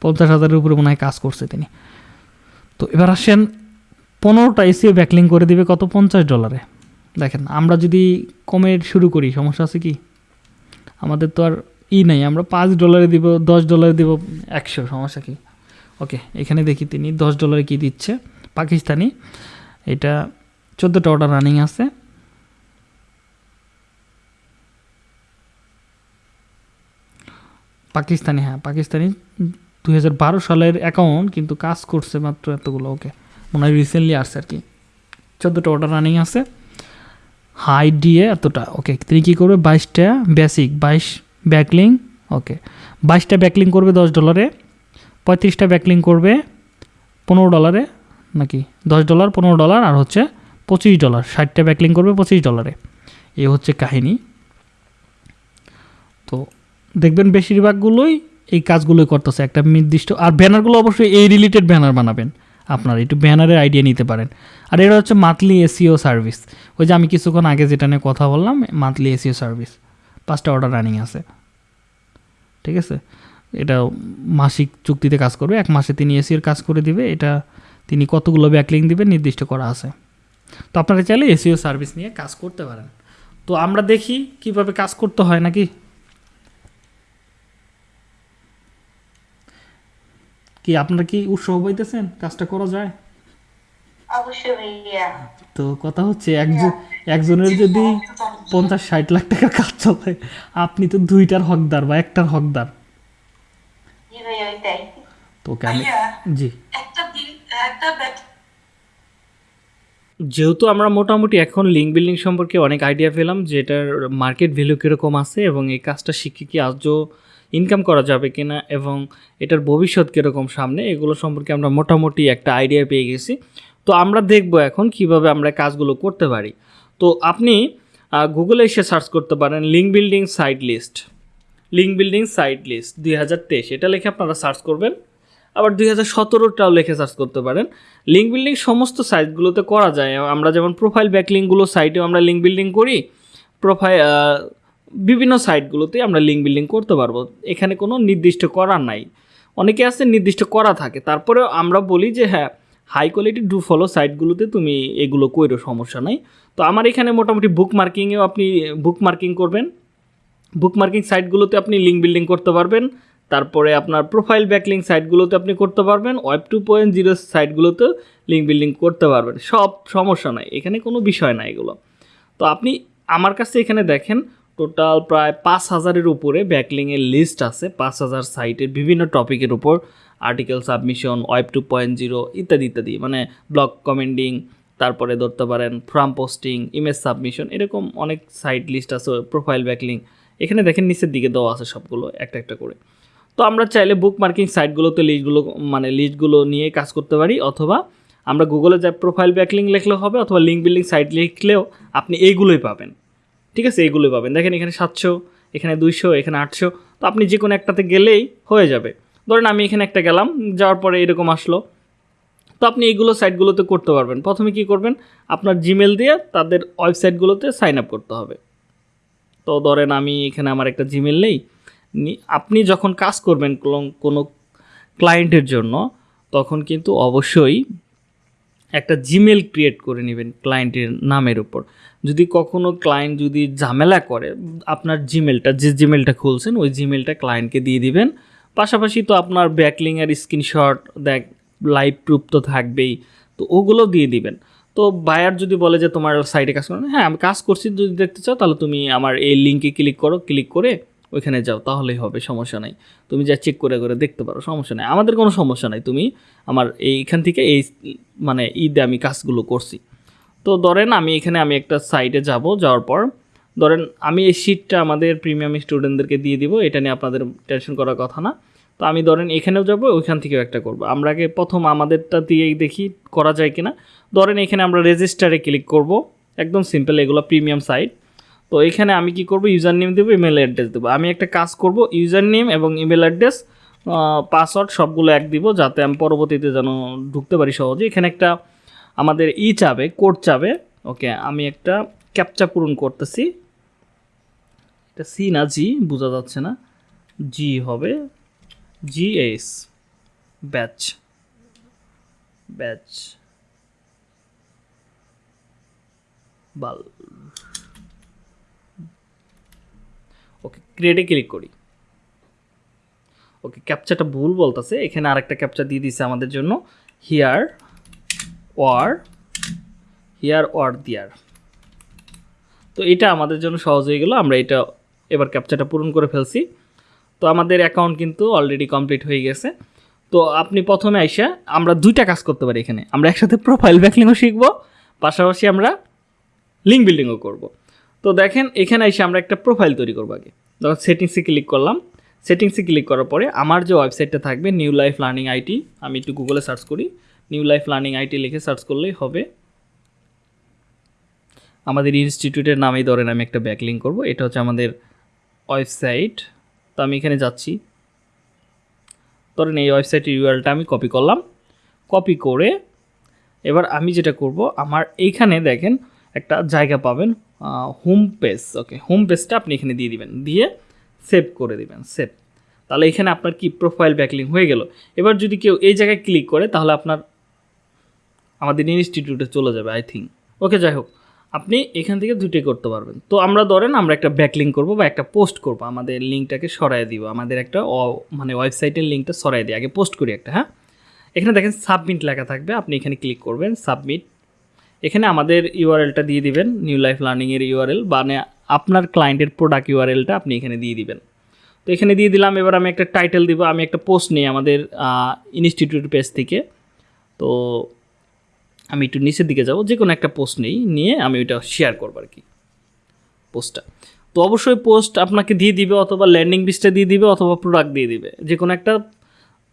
পঞ্চাশ হাজারের উপরে মনে হয় কাজ করছে তিনি। তো এবার আসেন, পনেরোটা এসিও ব্যাকলিং করে দিবে কত? পঞ্চাশ ডলারে দেখেন, আমরা যদি কমের শুরু করি, সমস্যা আছে কি? আমাদের তো আর ই নাই, আমরা পাঁচ ডলারে দিব, দশ ডলারে দিব, একশো, সমস্যা কি? ওকে এখানে দেখি তিনি, দশ ডলারে কি দিচ্ছে? পাকিস্তানি, এটা চোদ্দোটা অর্ডার রানিং আছে। পাকিস্তানি হ্যাঁ পাকিস্তানি, দুই হাজার বারো সালের অ্যাকাউন্ট কিন্তু কাজ করছে মাত্র এতগুলো ওকে মনে হয় রিসেন্টলি আসছে আর কি। চোদ্দোটা অর্ডার রানিং আছে। হাই দিয়ে এতটা ওকে তিনি কী করবে? বাইশটা বেসিক বাইশ ব্যাকলিং, ওকে, বাইশটা ব্যাকলিং করবে দশ ডলারে, পঁয়ত্রিশটা ব্যাকলিং করবে পনেরো ডলারে, নাকি দশ ডলার, পনেরো ডলার, আর হচ্ছে পঁচিশ ডলার, ষাটটা ব্যাকলিং করবে পঁচিশ ডলারে। এ হচ্ছে কাহিনী। তো দেখবেন বেশিরভাগগুলোই এই কাজগুলোই করতেছে, একটা নির্দিষ্ট, আর ব্যানারগুলো অবশ্যই এই রিলেটেড ব্যানার বানাবেন। আপনার একটু ব্যানারের আইডিয়া নিতে পারেন। আর এটা হচ্ছে মান্থলি এসিও সার্ভিস ওই যে আমি কিছুক্ষণ আগে যেটা নিয়ে কথা বললাম মান্থলি এসিও সার্ভিস পাঁচটা অর্ডার রানিং আছে। ঠিক আছে? এটা মাসিক চুক্তিতে কাজ করবে। এক মাসে তিনি এসিওর কাজ করে দিবে। এটা তিনি কতগুলো ব্যাকলিং দিবে নির্দিষ্ট করা আছে। তো আপনারা চাইলে এসিও সার্ভিস নিয়ে কাজ করতে পারেন। তো আমরা দেখি কীভাবে কাজ করতে হয় নাকি? কি আপনারা কি উৎসাহ পাইতেছেন? কাজটা করা যায়? তো কথা হচ্ছে একজন একজনের যদি পঞ্চাশ ষাট লাখ টাকার কাজ চলে আপনি তো দুইটার হকদার বা একটার হকদার। জি তো জি। দিন একটা ব্যাট যেহেতু আমরা মোটামুটি এখন লিঙ্ক বিল্ডিং সম্পর্কে অনেক আইডিয়া পেলাম যে এটার মার্কেট ভ্যালু কীরকম আছে এবং এই কাজটা শিখে কি আজও ইনকাম করা যাবে কিনা এবং এটার ভবিষ্যৎ কীরকম সামনে এগুলো সম্পর্কে আমরা মোটামুটি একটা আইডিয়া পেয়ে গেছি। তো আমরা দেখব এখন কীভাবে আমরা কাজগুলো করতে পারি। তো আপনি গুগলে এসে সার্চ করতে পারেন link building site list link building site list দুই হাজার তেইশ, এটা লিখে আপনারা সার্চ করবেন। আবার দুই হাজার সতেরোটাও লিখে সার্চ করতে পারেন। লিঙ্ক বিল্ডিং সমস্ত সাইটগুলোতে করা যায়। আমরা যেমন প্রোফাইল ব্যাকলিঙ্কগুলো সাইটেও আমরা লিঙ্ক বিল্ডিং করি প্রোফাইল বিভিন্ন সাইটগুলোতেই আমরা লিঙ্ক বিল্ডিং করতে পারব। এখানে কোনো নির্দিষ্ট করার নাই। অনেকে আছে নির্দিষ্ট করা থাকে। তারপরেও আমরা বলি যে হ্যাঁ হাই কোয়ালিটি ডু ফলো সাইটগুলোতে তুমি এগুলো কইরো, সমস্যা নাই। তো আমার এখানে মোটামুটি বুক মার্কিংয়েও আপনি বুক মার্কিং করবেন। বুক মার্কিং সাইটগুলোতে আপনি লিঙ্ক বিল্ডিং করতে পারবেন। তারপরে আপনার প্রোফাইল ব্যাকলিং সাইটগুলোতে আপনি করতে পারবেন। ওয়েব টু পয়েন্ট জিরো সাইটগুলোতে লিঙ্ক বিল্ডিং করতে পারবেন। সব সমস্যা নাই, এখানে কোনো বিষয় না এগুলো। তো আপনি আমার কাছে এখানে দেখেন, টোটাল প্রায় পাঁচ হাজারের উপরে ব্যাকলিংয়ের লিস্ট আছে, পাঁচ হাজার সাইটের বিভিন্ন টপিকের উপর। Article submission web two point zero ইত্যাদি ইত্যাদি। মানে ব্লগ কমেন্ডিং তারপরে ধরতে পারেন ফ্রাম পোস্টিং ইমেজ সাবমিশন এরকম অনেক সাইট লিস্ট আছে প্রোফাইল ব্যাকলিং এখানে দেখেন নিচের দিকে দেওয়া আছে সবগুলো, একটা একটা করে। তো আমরা চাইলে বুক মার্কিং সাইটগুলোতে লিস্টগুলো মানে লিস্টগুলো নিয়ে কাজ করতে পারি, অথবা আমরা গুগলে যা প্রোফাইল ব্যাকলিং লিখলেও হবে, অথবা লিঙ্ক বিল্ডিং সাইট লিখলেও আপনি এইগুলোই পাবেন। ঠিক আছে? এইগুলোই পাবেন। দেখেন এখানে সাতশো, এখানে দুইশো, এখানে আটশো। তো আপনি যে কোনো একটাতে গেলেই হয়ে যাবে। ধরেন আমি এখানে একটা গেলাম, যাওয়ার পরে এরকম আসলো। তো আপনি এইগুলো সাইটগুলোতে করতে পারবেন। প্রথমে কি করবেন? আপনার জিমেল দিয়ে তাদের ওয়েবসাইটগুলোতে সাইন আপ করতে হবে। তো ধরেন আমি এখানে আমার একটা জিমেল নেই। আপনি যখন কাজ করবেন কোনো- ক্লায়েন্টের জন্য, তখন কিন্তু অবশ্যই একটা জিমেল ক্রিয়েট করে নেবেন ক্লায়েন্টের নামের উপর। যদি কখনো ক্লায়েন্ট যদি ঝামেলা করে, আপনার জিমেলটা যে জিমেলটা খুলছেন, ওই জিমেলটা ক্লায়েন্টকে দিয়ে দিবেন। পাশাপাশি তো আপনার ব্যাকলিংয়ের স্ক্রিনশট, দেখ লাইভ প্রুফ তো থাকবেই, তো ওগুলো দিয়ে দিবেন। তো বায়ার যদি বলে যে তোমার সাইটে কাজ করো হ্যাঁ আমি কাজ করছি, যদি দেখতে চাও, তাহলে তুমি আমার এই লিঙ্কে ক্লিক করো ক্লিক করে ওইখানে যাও, তাহলেই হবে, সমস্যা নাই। তুমি যা চেক করে করে দেখতে পারো, সমস্যা নাই। আমাদের কোনো সমস্যা নাই, তুমি আমার এইখান থেকে এই মানে ঈদে আমি কাজগুলো করছি। তো ধরেন আমি এখানে আমি একটা সাইটে যাব, যাওয়ার পর, ধরেন আমি এই শিটটা আমাদের প্রিমিয়াম স্টুডেন্টদেরকে দিয়ে দিব, এটা নিয়ে আপনাদের টেনশন করার কথা না। তো আমি ধরেন এখানেও যাব, ওইখান থেকেও একটা করব। আমরা আগে প্রথম আমাদেরটা দিয়েই দেখি করা যায় কিনা। ধরেন এখানে আমরা রেজিস্টারে ক্লিক করব, একদম সিম্পল এগুলো প্রিমিয়াম সাইট তো এখানে আমি কি করব ইউজার নেম দেবো ইমেল অ্যাড্রেস দেবো। আমি একটা কাজ করব ইউজার নেম এবং ইমেল অ্যাড্রেস পাসওয়ার্ড সবগুলো এক দিব, যাতে আমি পরবর্তীতে যেন ঢুকতে পারি সহজে। এখানে একটা আমাদের ই চাবে কোড চাবে। ওকে, আমি একটা ক্যাপচা পূরণ করতেছি। এটা সি না জি বোঝা যাচ্ছে না। জি হবে। জি এস ব্যাচ। ব্যাচ। বাল। ওকে ক্রিয়েটে ক্লিক করি। ওকে ক্যাপচাটা ভুল বলতেছে। এখানে আরেকটা ক্যাপচা দিয়ে দিছে আমাদের জন্য। হিয়ার ওয়ার হিয়ার ওয়ার দিয়ার তো এটা আমাদের জন্য সহজ হয়ে গেল। আমরা এটা এবার ক্যাপচাটা পূরণ করে ফেলছি। তো আমাদের অ্যাকাউন্ট কিন্তু অলরেডি কমপ্লিট হয়ে গেছে। তো আপনি প্রথমে আইসা আমরা দুইটা কাজ করতে পারি এখানে। আমরা একসাথে প্রোফাইল ব্যাকলিংও শিখব, পাশাপাশি আমরা লিঙ্ক বিল্ডিংও করব। তো দেখেন, এখানে এসে আমরা একটা প্রোফাইল তৈরি করব আগে। যখন সেটিংসে ক্লিক করলাম। সেটিংসে ক্লিক করার পরে আমার যে ওয়েবসাইটটা থাকবে নিউ লাইফ লার্নিং আইটি আমি একটু গুগলে সার্চ করি। নিউ লাইফ লার্নিং আইটি লিখে সার্চ করলেই হবে। আমাদের ইনস্টিটিউটের নামেই ধরেন আমি একটা ব্যাকলিং করব। এটা হচ্ছে আমাদের ওয়েবসাইট তো আমি এখানে যাচ্ছি। ধরেন এই ওয়েবসাইটের ইউআরটা আমি কপি করলাম। কপি করে এবার আমি যেটা করব, আমার এইখানে দেখেন একটা জায়গা পাবেন হোম পেজ ওকে হোম পেজটা আপনি এখানে দিয়ে দিবেন। দিয়ে সেভ করে দিবেন সেভ তাহলে এখানে আপনার কি প্রোফাইল ব্যাকলিং হয়ে গেল। এবার যদি কেউ এই জায়গায় ক্লিক করে, তাহলে আপনার আমাদের ইনস্টিটিউটে চলে যাবে আই থিঙ্ক ওকে যাই হোক। আপনি এখান থেকে দুটোই করতে পারবেন। তো আমরা ধরেন আমরা একটা ব্যাকলিং করব বা একটা পোস্ট করব। আমাদের লিঙ্কটাকে সরাই দিব। আমাদের একটা মানে ওয়েবসাইটের লিঙ্কটা সরাই দিই। আগে পোস্ট করি একটা হ্যাঁ? এখানে দেখেন সাবমিট লেখা থাকবে। আপনি এখানে ক্লিক করবেন সাবমিট এখানে আমাদের ইউআরএলটা দিয়ে দিবেন। নিউ লাইফ লার্নিংয়ের ইউআরএল মানে আপনার ক্লায়েন্টের প্রোডাক্ট ইউআরএলটা আপনি এখানে দিয়ে দিবেন। তো এখানে দিয়ে দিলাম। এবার আমি একটা টাইটেল দিব। আমি একটা পোস্ট নিই আমাদের ইনস্টিটিউট পেজ থেকে। তো আমি একটু নিচের দিকে যাব যে কোনো একটা পোস্ট নেই, নিয়ে আমি ওইটা শেয়ার করব আর কি পোস্টটা তো অবশ্যই পোস্ট আপনাকে দিয়ে দিবে, অথবা ল্যান্ডিং পেজটা দিয়ে দিবে, অথবা প্রোডাক্ট দিয়ে দিবে। যে কোনো একটা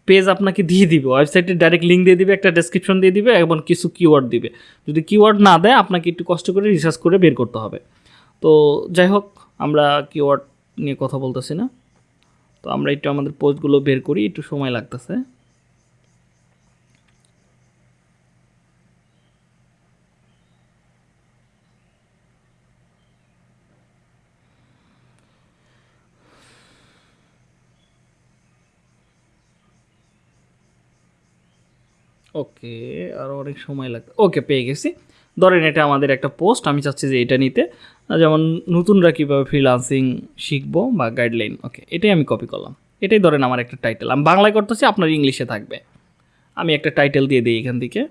পেজ আপনাকে দিয়ে দিবে ওয়েবসাইটে ডাইরেক্ট লিঙ্ক দিয়ে দিবে, একটা ডেসক্রিপশন দিয়ে দিবে, এবং কিছু কিওয়ার্ড দিবে। যদি কিওয়ার্ড না দেয়, আপনাকে একটু কষ্ট করে রিসার্চ করে বের করতে হবে। তো যাই হোক, আমরা কিওয়ার্ড নিয়ে কথা বলতেছি না। তো আমরা একটু আমাদের পোস্টগুলো বের করি, একটু সময় লাগতেছে। ওকে আরও অনেক সময় লাগবে। ওকে, পেয়ে গেছি। ধরেন এটা আমাদের একটা পোস্ট, আমি চাচ্ছি যে এটা নিতে। যেমন নতুনরা কীভাবে ফ্রিলান্সিং শিখব বা গাইডলাইন ওকে, এটাই আমি কপি করলাম। এটাই ধরেন আমার একটা টাইটেল আমি বাংলায় করতেছি, আপনার ইংলিশে থাকবে। আমি একটা টাইটেল দিয়ে দিই এখান থেকে।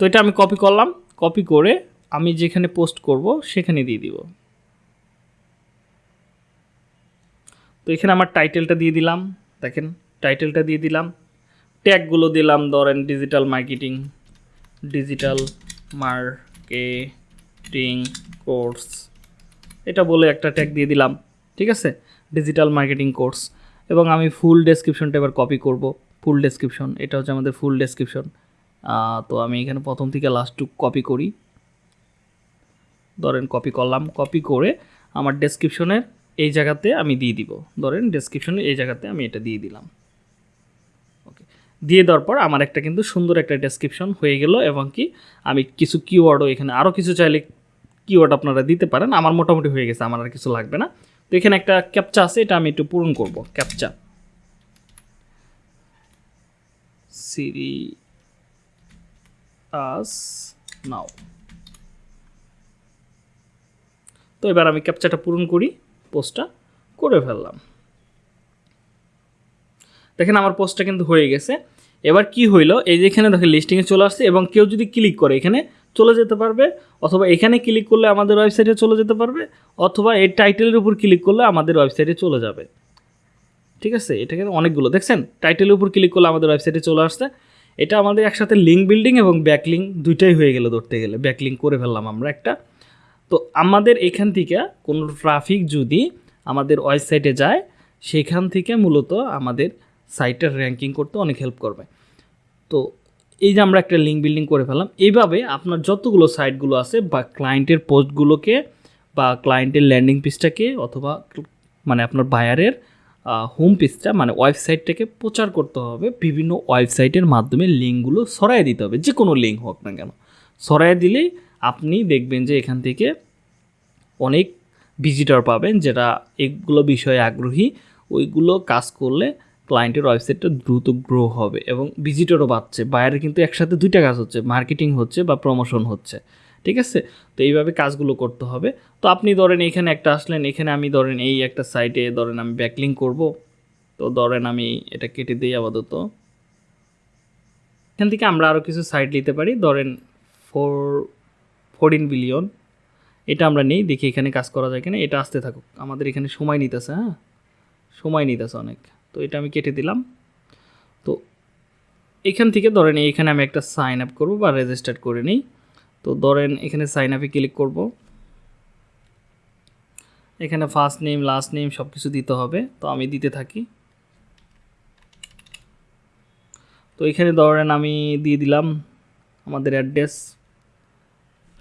তো এটা আমি কপি করলাম। কপি করে আমি যেখানে পোস্ট করব, সেখানে দিয়ে দিব। তো এখানে আমার টাইটেলটা দিয়ে দিলাম, দেখেন টাইটেলটা দিয়ে দিলাম ট্যাগগুলো দিলাম, ধরেন digital marketing digital marketing course এটা বলে একটা ট্যাগ দিয়ে দিলাম, ঠিক আছে? ডিজিটাল মার্কেটিং কোর্স এবং আমি ফুল ডেসক্রিপশনটা এবার কপি করব ফুল ডেসক্রিপশন এটা হচ্ছে আমাদের ফুল ডেসক্রিপশন তো আমি এখানে প্রথম থেকে লাস্টটুক কপি করি। ধরেন কপি করলাম কপি করে আমার ডেসক্রিপশনের এই জায়গাতে আমি দিয়ে দিব। ধরেন ডেসক্রিপশনের এই জায়গাতে আমি এটা দিয়ে দিলাম। ওকে দিয়ে দেওয়ার পর আমার একটা কিন্তু সুন্দর একটা ডেসক্রিপশন হয়ে গেল এবং কি আমি কিছু কিওয়ার্ডও এখানে আরও কিছু চাইলে কিওয়ার্ড আপনারা দিতে পারেন। আমার মোটামুটি হয়ে গেছে, আমার আর কিছু লাগবে না। তো এখানে একটা ক্যাপচা আছে, এটা আমি একটু পূরণ করব ক্যাপচা সিরি আস নাও তো এবার আমি ক্যাপচাটা পূরণ করি পোস্টটা করে ফেললাম। দেখেন আমার পোস্টটা কিন্তু হয়ে গেছে। এবার কি হইল, এই যে এখানে দেখেন লিস্টিংয়ে চলে আসছে এবং কেউ যদি ক্লিক করে, এখানে চলে যেতে পারবে, অথবা এখানে ক্লিক করলে আমাদের ওয়েবসাইটে চলে যেতে পারবে, অথবা এই টাইটেলের উপর ক্লিক করলে আমাদের ওয়েবসাইটে চলে যাবে। ঠিক আছে? এটা কিন্তু অনেকগুলো। দেখছেন? টাইটেলের উপর ক্লিক করলে আমাদের ওয়েবসাইটে চলে আসছে। এটা আমাদের একসাথে লিঙ্ক বিল্ডিং এবং ব্যাকলিং দুইটাই হয়ে গেল ধরতে গেলে। ব্যাকলিং করে ফেললাম আমরা একটা। তো আমাদের এখান থেকে কোনো ট্রাফিক যদি আমাদের ওয়েবসাইটে যায়, সেখান থেকে মূলত আমাদের সাইটের র্যাঙ্কিং করতে অনেক হেল্প করবে। তো এই যে আমরা একটা লিঙ্ক বিল্ডিং করে ফেললাম, এইভাবে আপনার যতগুলো সাইটগুলো আছে বা ক্লায়েন্টের পোস্টগুলোকে বা ক্লায়েন্টের ল্যান্ডিং পেজটাকে অথবা মানে আপনার বায়ারের হোম পেজটা মানে ওয়েবসাইটটাকে প্রচার করতে হবে, বিভিন্ন ওয়েবসাইটের মাধ্যমে লিঙ্কগুলো সরাই দিতে হবে যে কোনো লিঙ্ক হোক না কেন। সরাই দিলেই আপনি দেখবেন যে এখান থেকে অনেক ভিজিটর পাবেন যেটা এগুলো বিষয়ে আগ্রহী। ওইগুলো কাজ করলে ক্লায়েন্টের ওয়েবসাইটটা দ্রুত গ্রো হবে এবং ভিজিটরও বাড়ছে। বাইরে কিন্তু একসাথে দুইটা কাজ হচ্ছে মার্কেটিং হচ্ছে বা প্রমোশন হচ্ছে। ঠিক আছে? তো এইভাবে কাজগুলো করতে হবে। তো আপনি ধরেন এখানে একটা আসলেন, এখানে আমি ধরেন এই একটা সাইটে ধরেন আমি ব্যাকলিং করব। তো ধরেন আমি এটা কেটে দিই আপাতত। এখান থেকে আমরা আরও কিছু সাইট নিতে পারি। ধরেন ফোর ফোরটিন বিলিয়ন। এটা আমরা নেই, দেখি এখানে কাজ করা যায় কিনা। এটা আসতে থাকুক। আমাদের এখানে সময় নিতেছে হ্যাঁ? সময় নিতেছে অনেক। তো এটা আমি কেটে দিলাম। তো এখান থেকে ধরেন এখানে আমি একটা সাইন আপ করব বা রেজিস্টার করে নিই। তো ধরেন এখানে সাইন আপে ক্লিক করব। এখানে ফার্স্ট নেম লাস্ট নেম সব কিছু দিতে হবে। তো আমি দিতে থাকি। তো এখানে ধরেন আমি দিয়ে দিলাম আমাদের address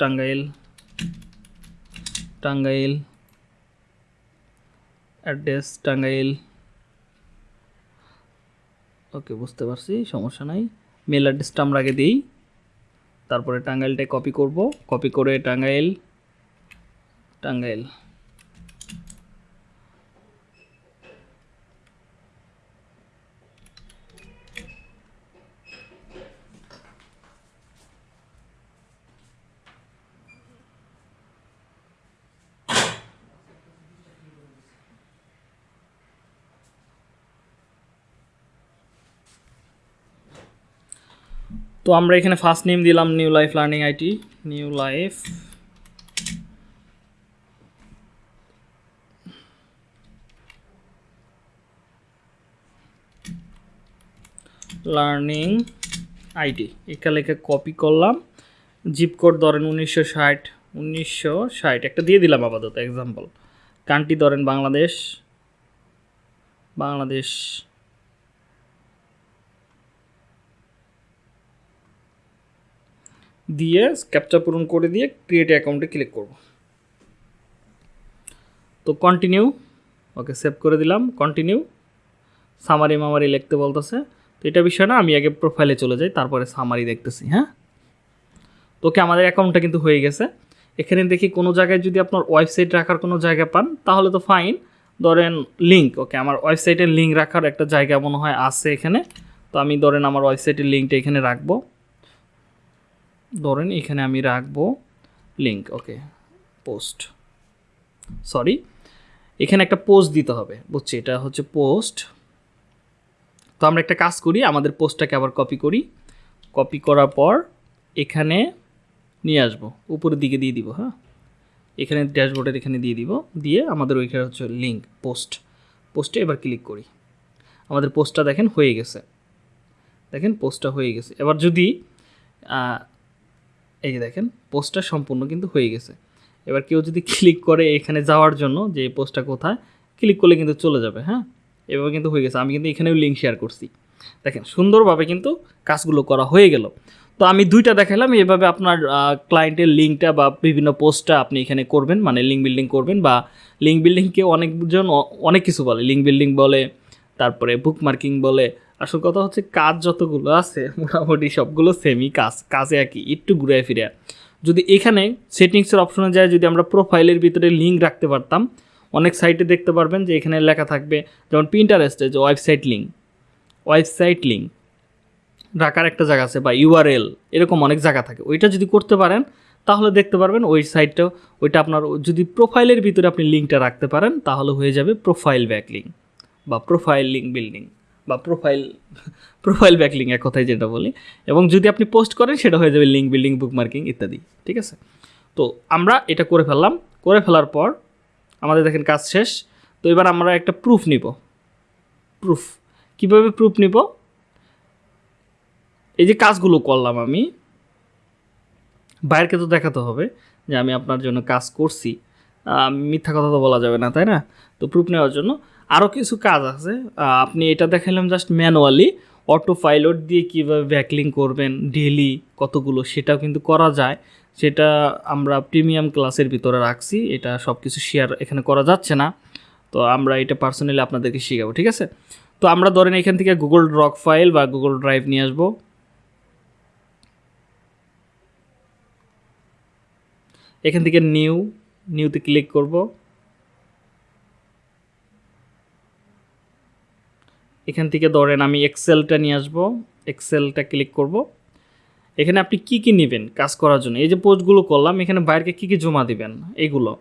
Tangail. Tangail. Address Tangail. Okay, বুঝতে পারছি, সমস্যা নাই। মেল অ্যাড্রেসটা আমরা আগে দিই। তারপরে টাঙ্গাইলটা কপি করব। কপি করে টাঙ্গাইল। টাঙ্গাইল। তো আমরা এখানে ফার্স্ট নেম দিলাম new life learning IT new life learning IT এখানে লেখে কপি করলাম জিপ কোড ধরেন উনিশশো ষাট উনিশশো ষাট, একটা দিয়ে দিলাম আপাতত এক্সাম্পল কান্ট্রি ধরেন বাংলাদেশ বাংলাদেশ। দিয়ে ক্যাপচা পূরণ করে দিয়ে ক্রিয়েট অ্যাকাউন্টে ক্লিক করব। তো কন্টিনিউ ওকে সেভ করে দিলাম কন্টিনিউ সামারি মামারি লিখতে বলতেছে। তো এটা বিষয় না, আমি আগে প্রোফাইলে চলে যাই, তারপরে সামারি দেখতেছি হ্যাঁ? তো ওকে আমাদের অ্যাকাউন্টটা কিন্তু হয়ে গেছে। এখানে দেখি কোনো জায়গায় যদি আপনার ওয়েবসাইট রাখার কোনো জায়গা পান, তাহলে তো ফাইন ধরেন লিঙ্ক ওকে আমার ওয়েবসাইটের লিঙ্ক রাখার একটা জায়গা মনে হয় আছে এখানে। তো আমি ধরেন আমার ওয়েবসাইটের লিঙ্কটা এখানে রাখব। ধরেন এখানে আমি রাখব লিঙ্ক ওকে পোস্ট সরি এখানে একটা পোস্ট দিতে হবে, বুঝছি? এটা হচ্ছে পোস্ট তো আমরা একটা কাজ করি, আমাদের পোস্টটাকে আবার কপি করি। কপি করার পর এখানে নিয়ে আসব, উপরের দিকে দিয়ে দিব হ্যাঁ? এখানে ড্যাশবোর্ডের এখানে দিয়ে দিব, দিয়ে আমাদের ওইখানে হচ্ছে লিঙ্ক পোস্ট পোস্টে এবার ক্লিক করি। আমাদের পোস্টটা দেখেন হয়ে গেছে। দেখেন পোস্টটা হয়ে গেছে। এবার যদি এই যে দেখেন পোস্টটা সম্পূর্ণ কিন্তু হয়ে গেছে। এবার কেউ যদি ক্লিক করে এখানে যাওয়ার জন্য যে পোস্টটা কোথায় ক্লিক করলে কিন্তু চলে যাবে হ্যাঁ? এভাবে কিন্তু হয়ে গেছে। আমি কিন্তু এখানেও লিঙ্ক শেয়ার করছি। দেখেন, সুন্দরভাবে কিন্তু কাজগুলো করা হয়ে গেল। তো আমি দুইটা দেখালাম। এভাবে আপনার ক্লায়েন্টের লিঙ্কটা বা বিভিন্ন পোস্টটা আপনি এখানে করবেন মানে লিঙ্ক বিল্ডিং করবেন বা লিঙ্ক বিল্ডিংকে অনেকজন অনেক কিছু বলে। লিঙ্ক বিল্ডিং বলে, তারপরে বুক মার্কিং বলে আসল কথা হচ্ছে কাজ যতগুলো আছে, মোটামুটি সবগুলো সেমই কাজ, কাজে একই, একটু ঘুরে ফিরে যদি এখানে সেটিংসের অপশনে যায়, যদি আমরা প্রোফাইলের ভিতরে লিঙ্ক রাখতে পারতাম, অনেক সাইটে দেখতে পারবেন যে এখানে লেখা থাকবে, যেমন প্রিন্টারেস্টে যে ওয়েবসাইট লিঙ্ক ওয়েবসাইট লিঙ্ক রাখার একটা জায়গা আছে বা ইউআরএল এরকম অনেক জায়গা থাকে। ওইটা যদি করতে পারেন, তাহলে দেখতে পারবেন ওই সাইটটাও ওইটা আপনার যদি প্রোফাইলের ভিতরে আপনি লিঙ্কটা রাখতে পারেন, তাহলে হয়ে যাবে প্রোফাইল ব্যাক লিঙ্ক বা প্রোফাইল লিঙ্ক বিল্ডিং বা প্রোফাইল প্রোফাইল ব্যাক লিঙ্ক এক কথায় যেটা বলি। এবং যদি আপনি পোস্ট করেন, সেটা হয়ে যাবে লিঙ্ক বিল্ডিং বুক মার্কিং ইত্যাদি, ঠিক আছে? তো আমরা এটা করে ফেললাম। করে ফেলার পর আমাদের দেখেন কাজ শেষ। তো এবার আমরা একটা প্রুফ নিব। প্রুফ কীভাবে প্রুফ নিব? এই যে কাজগুলো করলাম আমি বাইরকে তো দেখাতে হবে যে আমি আপনার জন্য কাজ করছি। মিথ্যা কথা তো বলা যাবে না, তাই না? তো প্রুফ নেওয়ার জন্য আরও কিছু কাজ আছে। আপনি এটা দেখালাম জাস্ট ম্যানুয়ালি অটো পাইলট দিয়ে কীভাবে ব্যাকলিং করবেন ডেলি কতগুলো সেটাও কিন্তু করা যায়। সেটা আমরা প্রিমিয়াম ক্লাসের ভিতরে রাখছি, এটা সব কিছু শেয়ার এখানে করা যাচ্ছে না। তো আমরা এটা পার্সোনালি আপনাদেরকে শেখাবো, ঠিক আছে? তো আমরা ধরেন এখান থেকে গুগল ড্রক ফাইল বা গুগল ড্রাইভ নিয়ে আসব। এখান থেকে নিউ নিউতে ক্লিক করব। এখান থেকে ধরেন আমি এক্সেলটা নিয়ে আসব। এক্সেলটা ক্লিক করব। এখানে আপনি কি কি নেবেন কাজ করার জন্য? এই যে পোস্টগুলো করলাম, এখানে বাইরকে কি কি জমা দিবেন? এগুলো।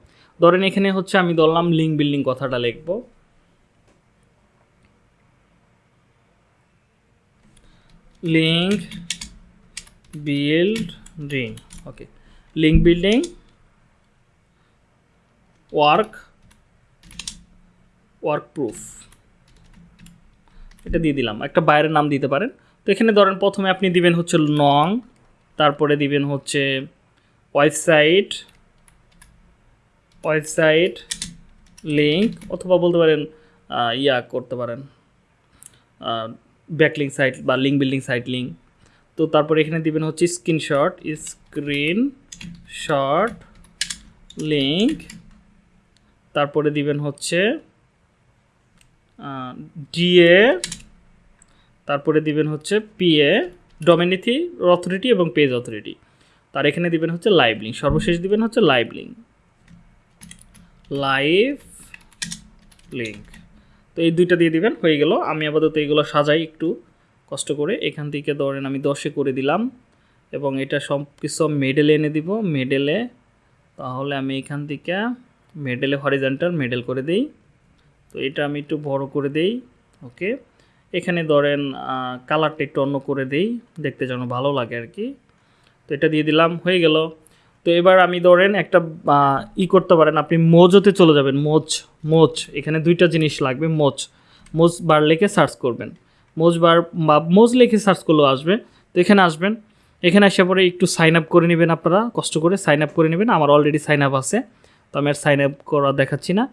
ধরেন এখানে হচ্ছে আমি ধরলাম লিঙ্ক বিল্ডিং কথাটা লিখব। Link building okay link building work work proof এটা দিয়ে দিলাম। একটা বাইরের নাম দিতে পারেন। তো এখানে ধরেন প্রথমে আপনি দিবেন হচ্ছে নং, তারপরে দিবেন হচ্ছে ওয়েবসাইট ওয়েবসাইট লিঙ্ক অথবা বলতে পারেন ইয়া করতে পারেন। ব্যাকলিং সাইট বা লিঙ্ক বিল্ডিং সাইট লিঙ্ক তো তারপরে এখানে দিবেন হচ্ছে স্ক্রিনশট স্ক্রিন শট লিঙ্ক তারপরে দিবেন হচ্ছে ডিএ তারপরে দিবেন হচ্ছে পিএ ডোমিনিটি অথরিটি এবং পেজ অথরিটি তার এখানে দিবেন হচ্ছে লাইভ লিঙ্ক সর্বশেষ দিবেন হচ্ছে লাইভ লিঙ্ক লাইভ লিঙ্ক তো এই দুইটা দিয়ে দিবেন, হয়ে গেল। আমি আপাতত এইগুলো সাজাই একটু, কষ্ট করে। এখান থেকে ধরেন আমি দশে করে দিলাম এবং এটা সব কিছু মেডেলে এনে দিব। মেডেলে তাহলে আমি এখান থেকে মেডেলে হরিজেন্টাল মেডেল করে দিই। তো এটা আমি একটু বড় করে দেই, ওকে? এখানে ধরেন কালারটা একটু অন্য করে দেই, দেখতে যেন ভালো লাগে আর কি। তো এটা দিয়ে দিলাম, হয়ে গেল। তো এবার আমি ধরেন একটা ই করতে পারেন, আপনি মোজোতে চলে যাবেন, মোজ মোজ। এখানে দুইটা জিনিস লাগবে, মোজ। মোজ বার লিখে সার্চ করবেন। মোজ বার, বা মোজ লিখে সার্চ করলেও আসবে। তো এখানে আসবেন। এখানে আসে পরে একটু সাইন আপ করে নেবেন আপনারা, কষ্ট করে সাইন আপ করে নেবেন। আমার অলরেডি সাইন আপ আছে। তো আমি আর সাইন আপ করা দেখাচ্ছি না।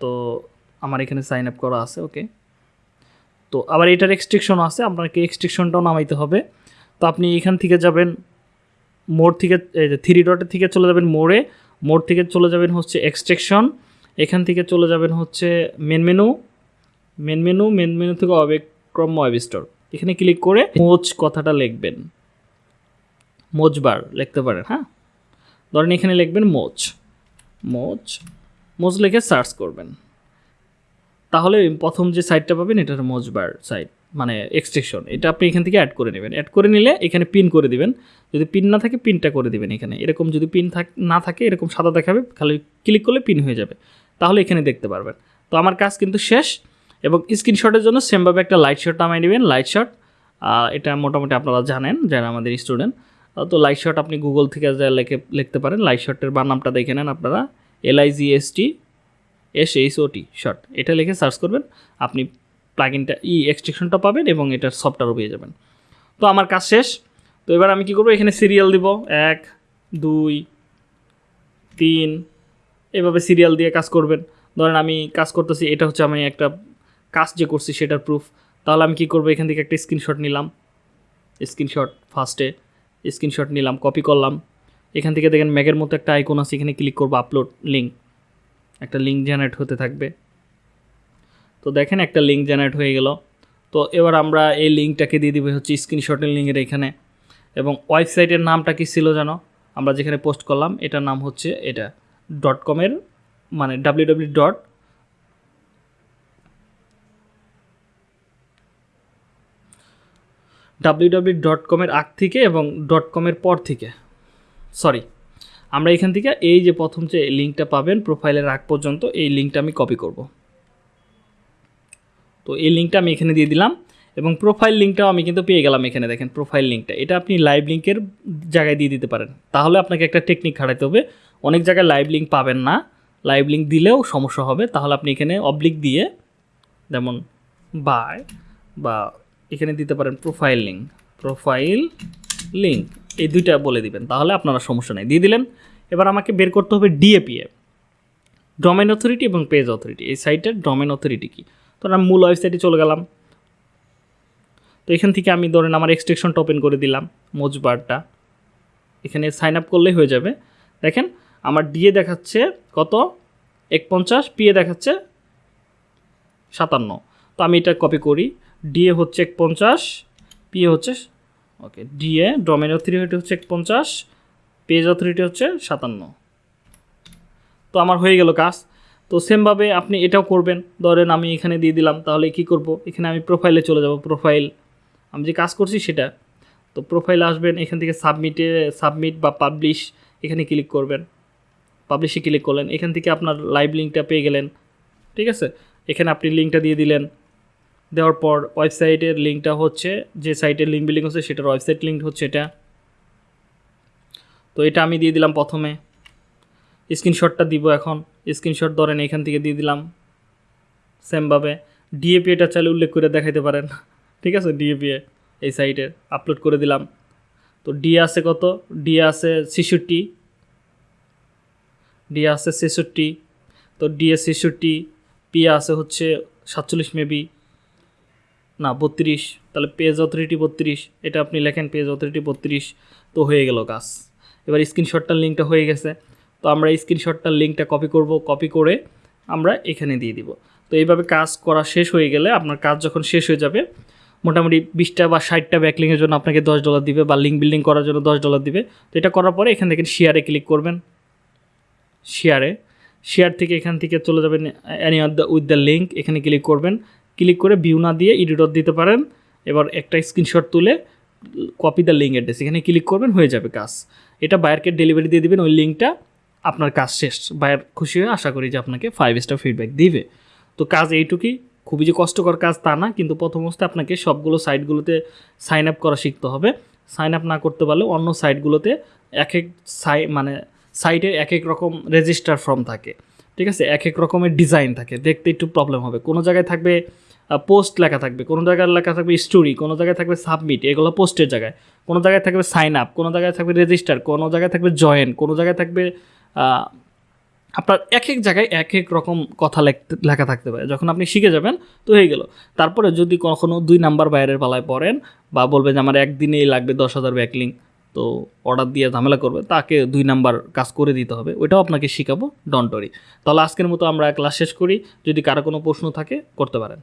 তো আমার এখানে সাইন আপ করা আছে ওকে তো আবার এটার এক্সট্রিকশন আছে, আপনাকে এক্সট্রিকশনটাও নামাইতে হবে। তো আপনি এখান থেকে যাবেন, মোড় থেকে থ্রি ডটের থেকে চলে যাবেন মোড়ে, মোড় থেকে চলে যাবেন হচ্ছে এক্সট্রেকশন এখান থেকে চলে যাবেন হচ্ছে main menu main menu main menu থেকে অবেক্রম ওয়েব স্টোর এখানে ক্লিক করে মোজ কথাটা লিখবেন। মোজবার লিখতে পারেন হ্যাঁ? ধরেন এখানে লিখবেন মোজ। মোজ মোজ লিখে সার্চ করবেন। তাহলে প্রথম যে সাইটটা পাবেন এটা মোজবার সাইট মানে এক্সটেনশন এটা আপনি এখান থেকে অ্যাড করে নেবেন। অ্যাড করে নিলে এখানে পিন করে দিবেন। যদি পিন না থাকে পিনটা করে দিবেন এখানে। এরকম যদি পিন থাক, না থাকে, এরকম সাদা দেখাবে, খালি ক্লিক করলে পিন হয়ে যাবে। তাহলে এখানে দেখতে পারবেন। তো আমার কাজ কিন্তু শেষ এবং স্ক্রিনশটের জন্য সেমভাবে একটা লাইট শট নামাই নেবেন লাইট শট এটা মোটামুটি আপনারা জানেন, যারা আমাদের স্টুডেন্ট তো লাইট শট আপনি গুগল থেকে যা লিখে, লিখতে পারেন। লাইট শটের বানামটা দেখে নেন আপনারা। L I G S H O T short এটা লিখে সার্চ করবেন, আপনি প্লাগিনটা ই এক্সট্রেকশনটা পাবেন এবং এটার সফটওয়্যারও পেয়ে যাবেন। তো আমার কাজ শেষ। তো এবার আমি কি করব? এখানে সিরিয়াল দিব। এক, দুই, তিন, এভাবে সিরিয়াল দিয়ে কাজ করবেন। ধরেন আমি কাজ করতেছি, এটা হচ্ছে আমি একটা কাজ যে করছি সেটার প্রুফ তাহলে আমি কি করব? এখান থেকে একটা স্ক্রিনশট নিলাম। স্ক্রিনশট ফার্স্টে স্ক্রিনশট নিলাম কপি করলাম। এখান থেকে দেখেন ম্যাগের মতো একটা আইকন আছে, এখানে ক্লিক করব আপলোড লিঙ্ক একটা লিঙ্ক জেনারেট হতে থাকবে। তো দেখেন একটা লিঙ্ক জেনারেট হয়ে গেল। তো এবার আমরা এই লিঙ্কটাকে দিয়ে দিবে হচ্ছে স্ক্রিনশটের লিঙ্কের এখানে। এবং ওয়েবসাইটের নামটা কি ছিল জানো? আমরা যেখানে পোস্ট করলাম, এটার নাম হচ্ছে এটা ডট কমের মানে ডাব্লিউ ডট ডাব্লিউ ডট কমের আগ থেকে এবং ডট কমের পর থেকে। সরি আমরা এখান থেকে এই যে প্রথম যে লিঙ্কটা পাবেন প্রোফাইলের আগ পর্যন্ত, এই লিঙ্কটা আমি কপি করব। তো এই লিঙ্কটা আমি এখানে দিয়ে দিলাম এবং প্রোফাইল লিঙ্কটাও আমি কিন্তু পেয়ে গেলাম এখানে দেখেন প্রোফাইল লিঙ্কটা। এটা আপনি লাইভ লিঙ্কের জায়গায় দিয়ে দিতে পারেন। তাহলে আপনাকে একটা টেকনিক খাটাইতে হবে। অনেক জায়গায় লাইভ লিঙ্ক পাবেন না। লাইভ লিঙ্ক দিলেও সমস্যা হবে। তাহলে আপনি এখানে অবলিক দিয়ে যেমন বাই বা এখানে দিতে পারেন প্রোফাইল লিঙ্ক প্রোফাইল লিঙ্ক এই দুইটা বলে দিবেন, তাহলে আপনারা সমস্যা নেই। দিয়ে দিলেন, এবার আমাকে বের করতে হবে ডিএপিএ ডোমেন অথরিটি এবং পেজ অথরিটি এই সাইটের ডোমেন অথরিটি কী? তো আমি মূল ওয়েবসাইটে চলে গেলাম। তো এখান থেকে আমি ধরেন আমার এক্সটেকশনটা ওপেন করে দিলাম মোজবারটা এখানে সাইন আপ করলেই হয়ে যাবে। দেখেন, আমার ডিএ দেখাচ্ছে কত? এক পঞ্চাশ পিএ দেখাচ্ছে সাতান্ন। তো আমি এটা কপি করি। ডিএ হচ্ছে এক পঞ্চাশ পিএ হচ্ছে ওকে ডিএ ডোমেন অথরিটি হচ্ছে পঞ্চাশ পেজ অথরিটি হচ্ছে সাতান্ন। তো আমার হয়ে গেল কাজ। তো সেমভাবে আপনি এটাও করবেন। ধরেন আমি এখানে দিয়ে দিলাম, তাহলে কি করব? এখানে আমি প্রোফাইলে চলে যাব প্রোফাইল আমি যে কাজ করছি সেটা। তো প্রোফাইল আসবেন, এখান থেকে সাবমিটে সাবমিট বা পাবলিশ এখানে ক্লিক করবেন। পাবলিশে ক্লিক করলেন। এখান থেকে আপনার লাইভ লিঙ্কটা পেয়ে গেলেন। ঠিক আছে? এখানে আপনি লিঙ্কটা দিয়ে দিলেন। দেওয়ার পর ওয়েবসাইটের লিঙ্কটা হচ্ছে, যে সাইটের লিঙ্ক বিলিং হচ্ছে সেটার ওয়েবসাইট লিঙ্ক হচ্ছে এটা। তো এটা আমি দিয়ে দিলাম প্রথমে। স্ক্রিনশটটা দিব এখন। স্ক্রিনশট ধরেন এখান থেকে দিয়ে দিলাম। সেমভাবে ডিএপি এটা চাইলে উল্লেখ করে দেখাইতে পারেন। ঠিক আছে? ডিএপি এই সাইটে আপলোড করে দিলাম। তো ডি আছে কত? ডি আছে ছেষট্টি। ডি আছে ছেষট্টি। তো ডিএ ছেষট্টি, পি আছে হচ্ছে সাতচল্লিশ মেবি। না, বত্রিশ। তাহলে পেজ অথরিটি বত্রিশ। এটা আপনি লেখেন পেজ অথরিটি বত্রিশ। তো হয়ে গেল কাজ। এবার স্ক্রিনশটটার লিঙ্কটা হয়ে গেছে। তো আমরা স্ক্রিনশটটার লিঙ্কটা কপি করব। কপি করে আমরা এখানে দিয়ে দিব। তো এইভাবে কাজ করা শেষ হয়ে গেলে আপনার কাজ যখন শেষ হয়ে যাবে, মোটামুটি বিশটা বা ষাটটা ব্যাকলিংয়ের জন্য আপনাকে দশ ডলার দিবে বা লিঙ্ক বিল্ডিং করার জন্য দশ ডলার দিবে। তো এটা করার পরে এখান থেকে শেয়ারে ক্লিক করবেন। শেয়ারে শেয়ার থেকে এখান থেকে চলে যাবেন Annie the with the link এখানে ক্লিক করবেন। ক্লিক করে ভিউ না দিয়ে ইডিটর দিতে পারেন। এবার একটা স্ক্রিনশট তুলে কপি দ্য লিঙ্ক অ্যাড্রেস এখানে ক্লিক করবেন, হয়ে যাবে কাজ। এটা বায়ারকে ডেলিভারি দিয়ে দিবেন, ওই লিঙ্কটা আপনার কাজ শেষ। বায়ার খুশি হয়ে আশা করি যে আপনাকে ফাইভ স্টার ফিডব্যাক দিবে। তো কাজ এইটুকুই, খুবই যে কষ্টকর কাজ তা না, কিন্তু প্রথম অবস্থায় আপনাকে সবগুলো সাইটগুলোতে সাইন আপ করা শিখতে হবে। সাইন আপ না করতে পারলে অন্য সাইটগুলোতে এক এক সাই মানে সাইটের এক এক রকম রেজিস্টার ফর্ম থাকে। ঠিক আছে? এক এক রকমের ডিজাইন থাকে। দেখতে একটু প্রবলেম হবে। কোনো জায়গায় থাকবে পোস্ট লেখা থাকবে। কোনো জায়গায় লেখা থাকবে স্টোরি কোনো জায়গায় থাকবে সাবমিট এগুলো পোস্টের জায়গায়। কোনো জায়গায় থাকবে সাইন আপ কোনো জায়গায় থাকবে রেজিস্টার কোনো জায়গায় থাকবে জয়েন কোনো জায়গায় থাকবে আপনার এক এক জায়গায় এক এক রকম কথা লেখা থাকতে পারে। যখন আপনি শিখে যাবেন, তো হয়ে গেল। তারপরে যদি কখনও দুই নাম্বার বাইরের পালায় পড়েন বা বলবে যে আমার একদিনেই লাগবে দশ হাজার ব্যাকলিং তো অর্ডার দিয়ে ঝামেলা করবে, তাকে দুই নাম্বার কাজ করে দিতে হবে। ওইটাও আপনাকে শেখাবো ডন্টরি তাহলে আজকের মতো আমরা ক্লাস শেষ করি। যদি কারও কোনো প্রশ্ন থাকে, করতে পারেন।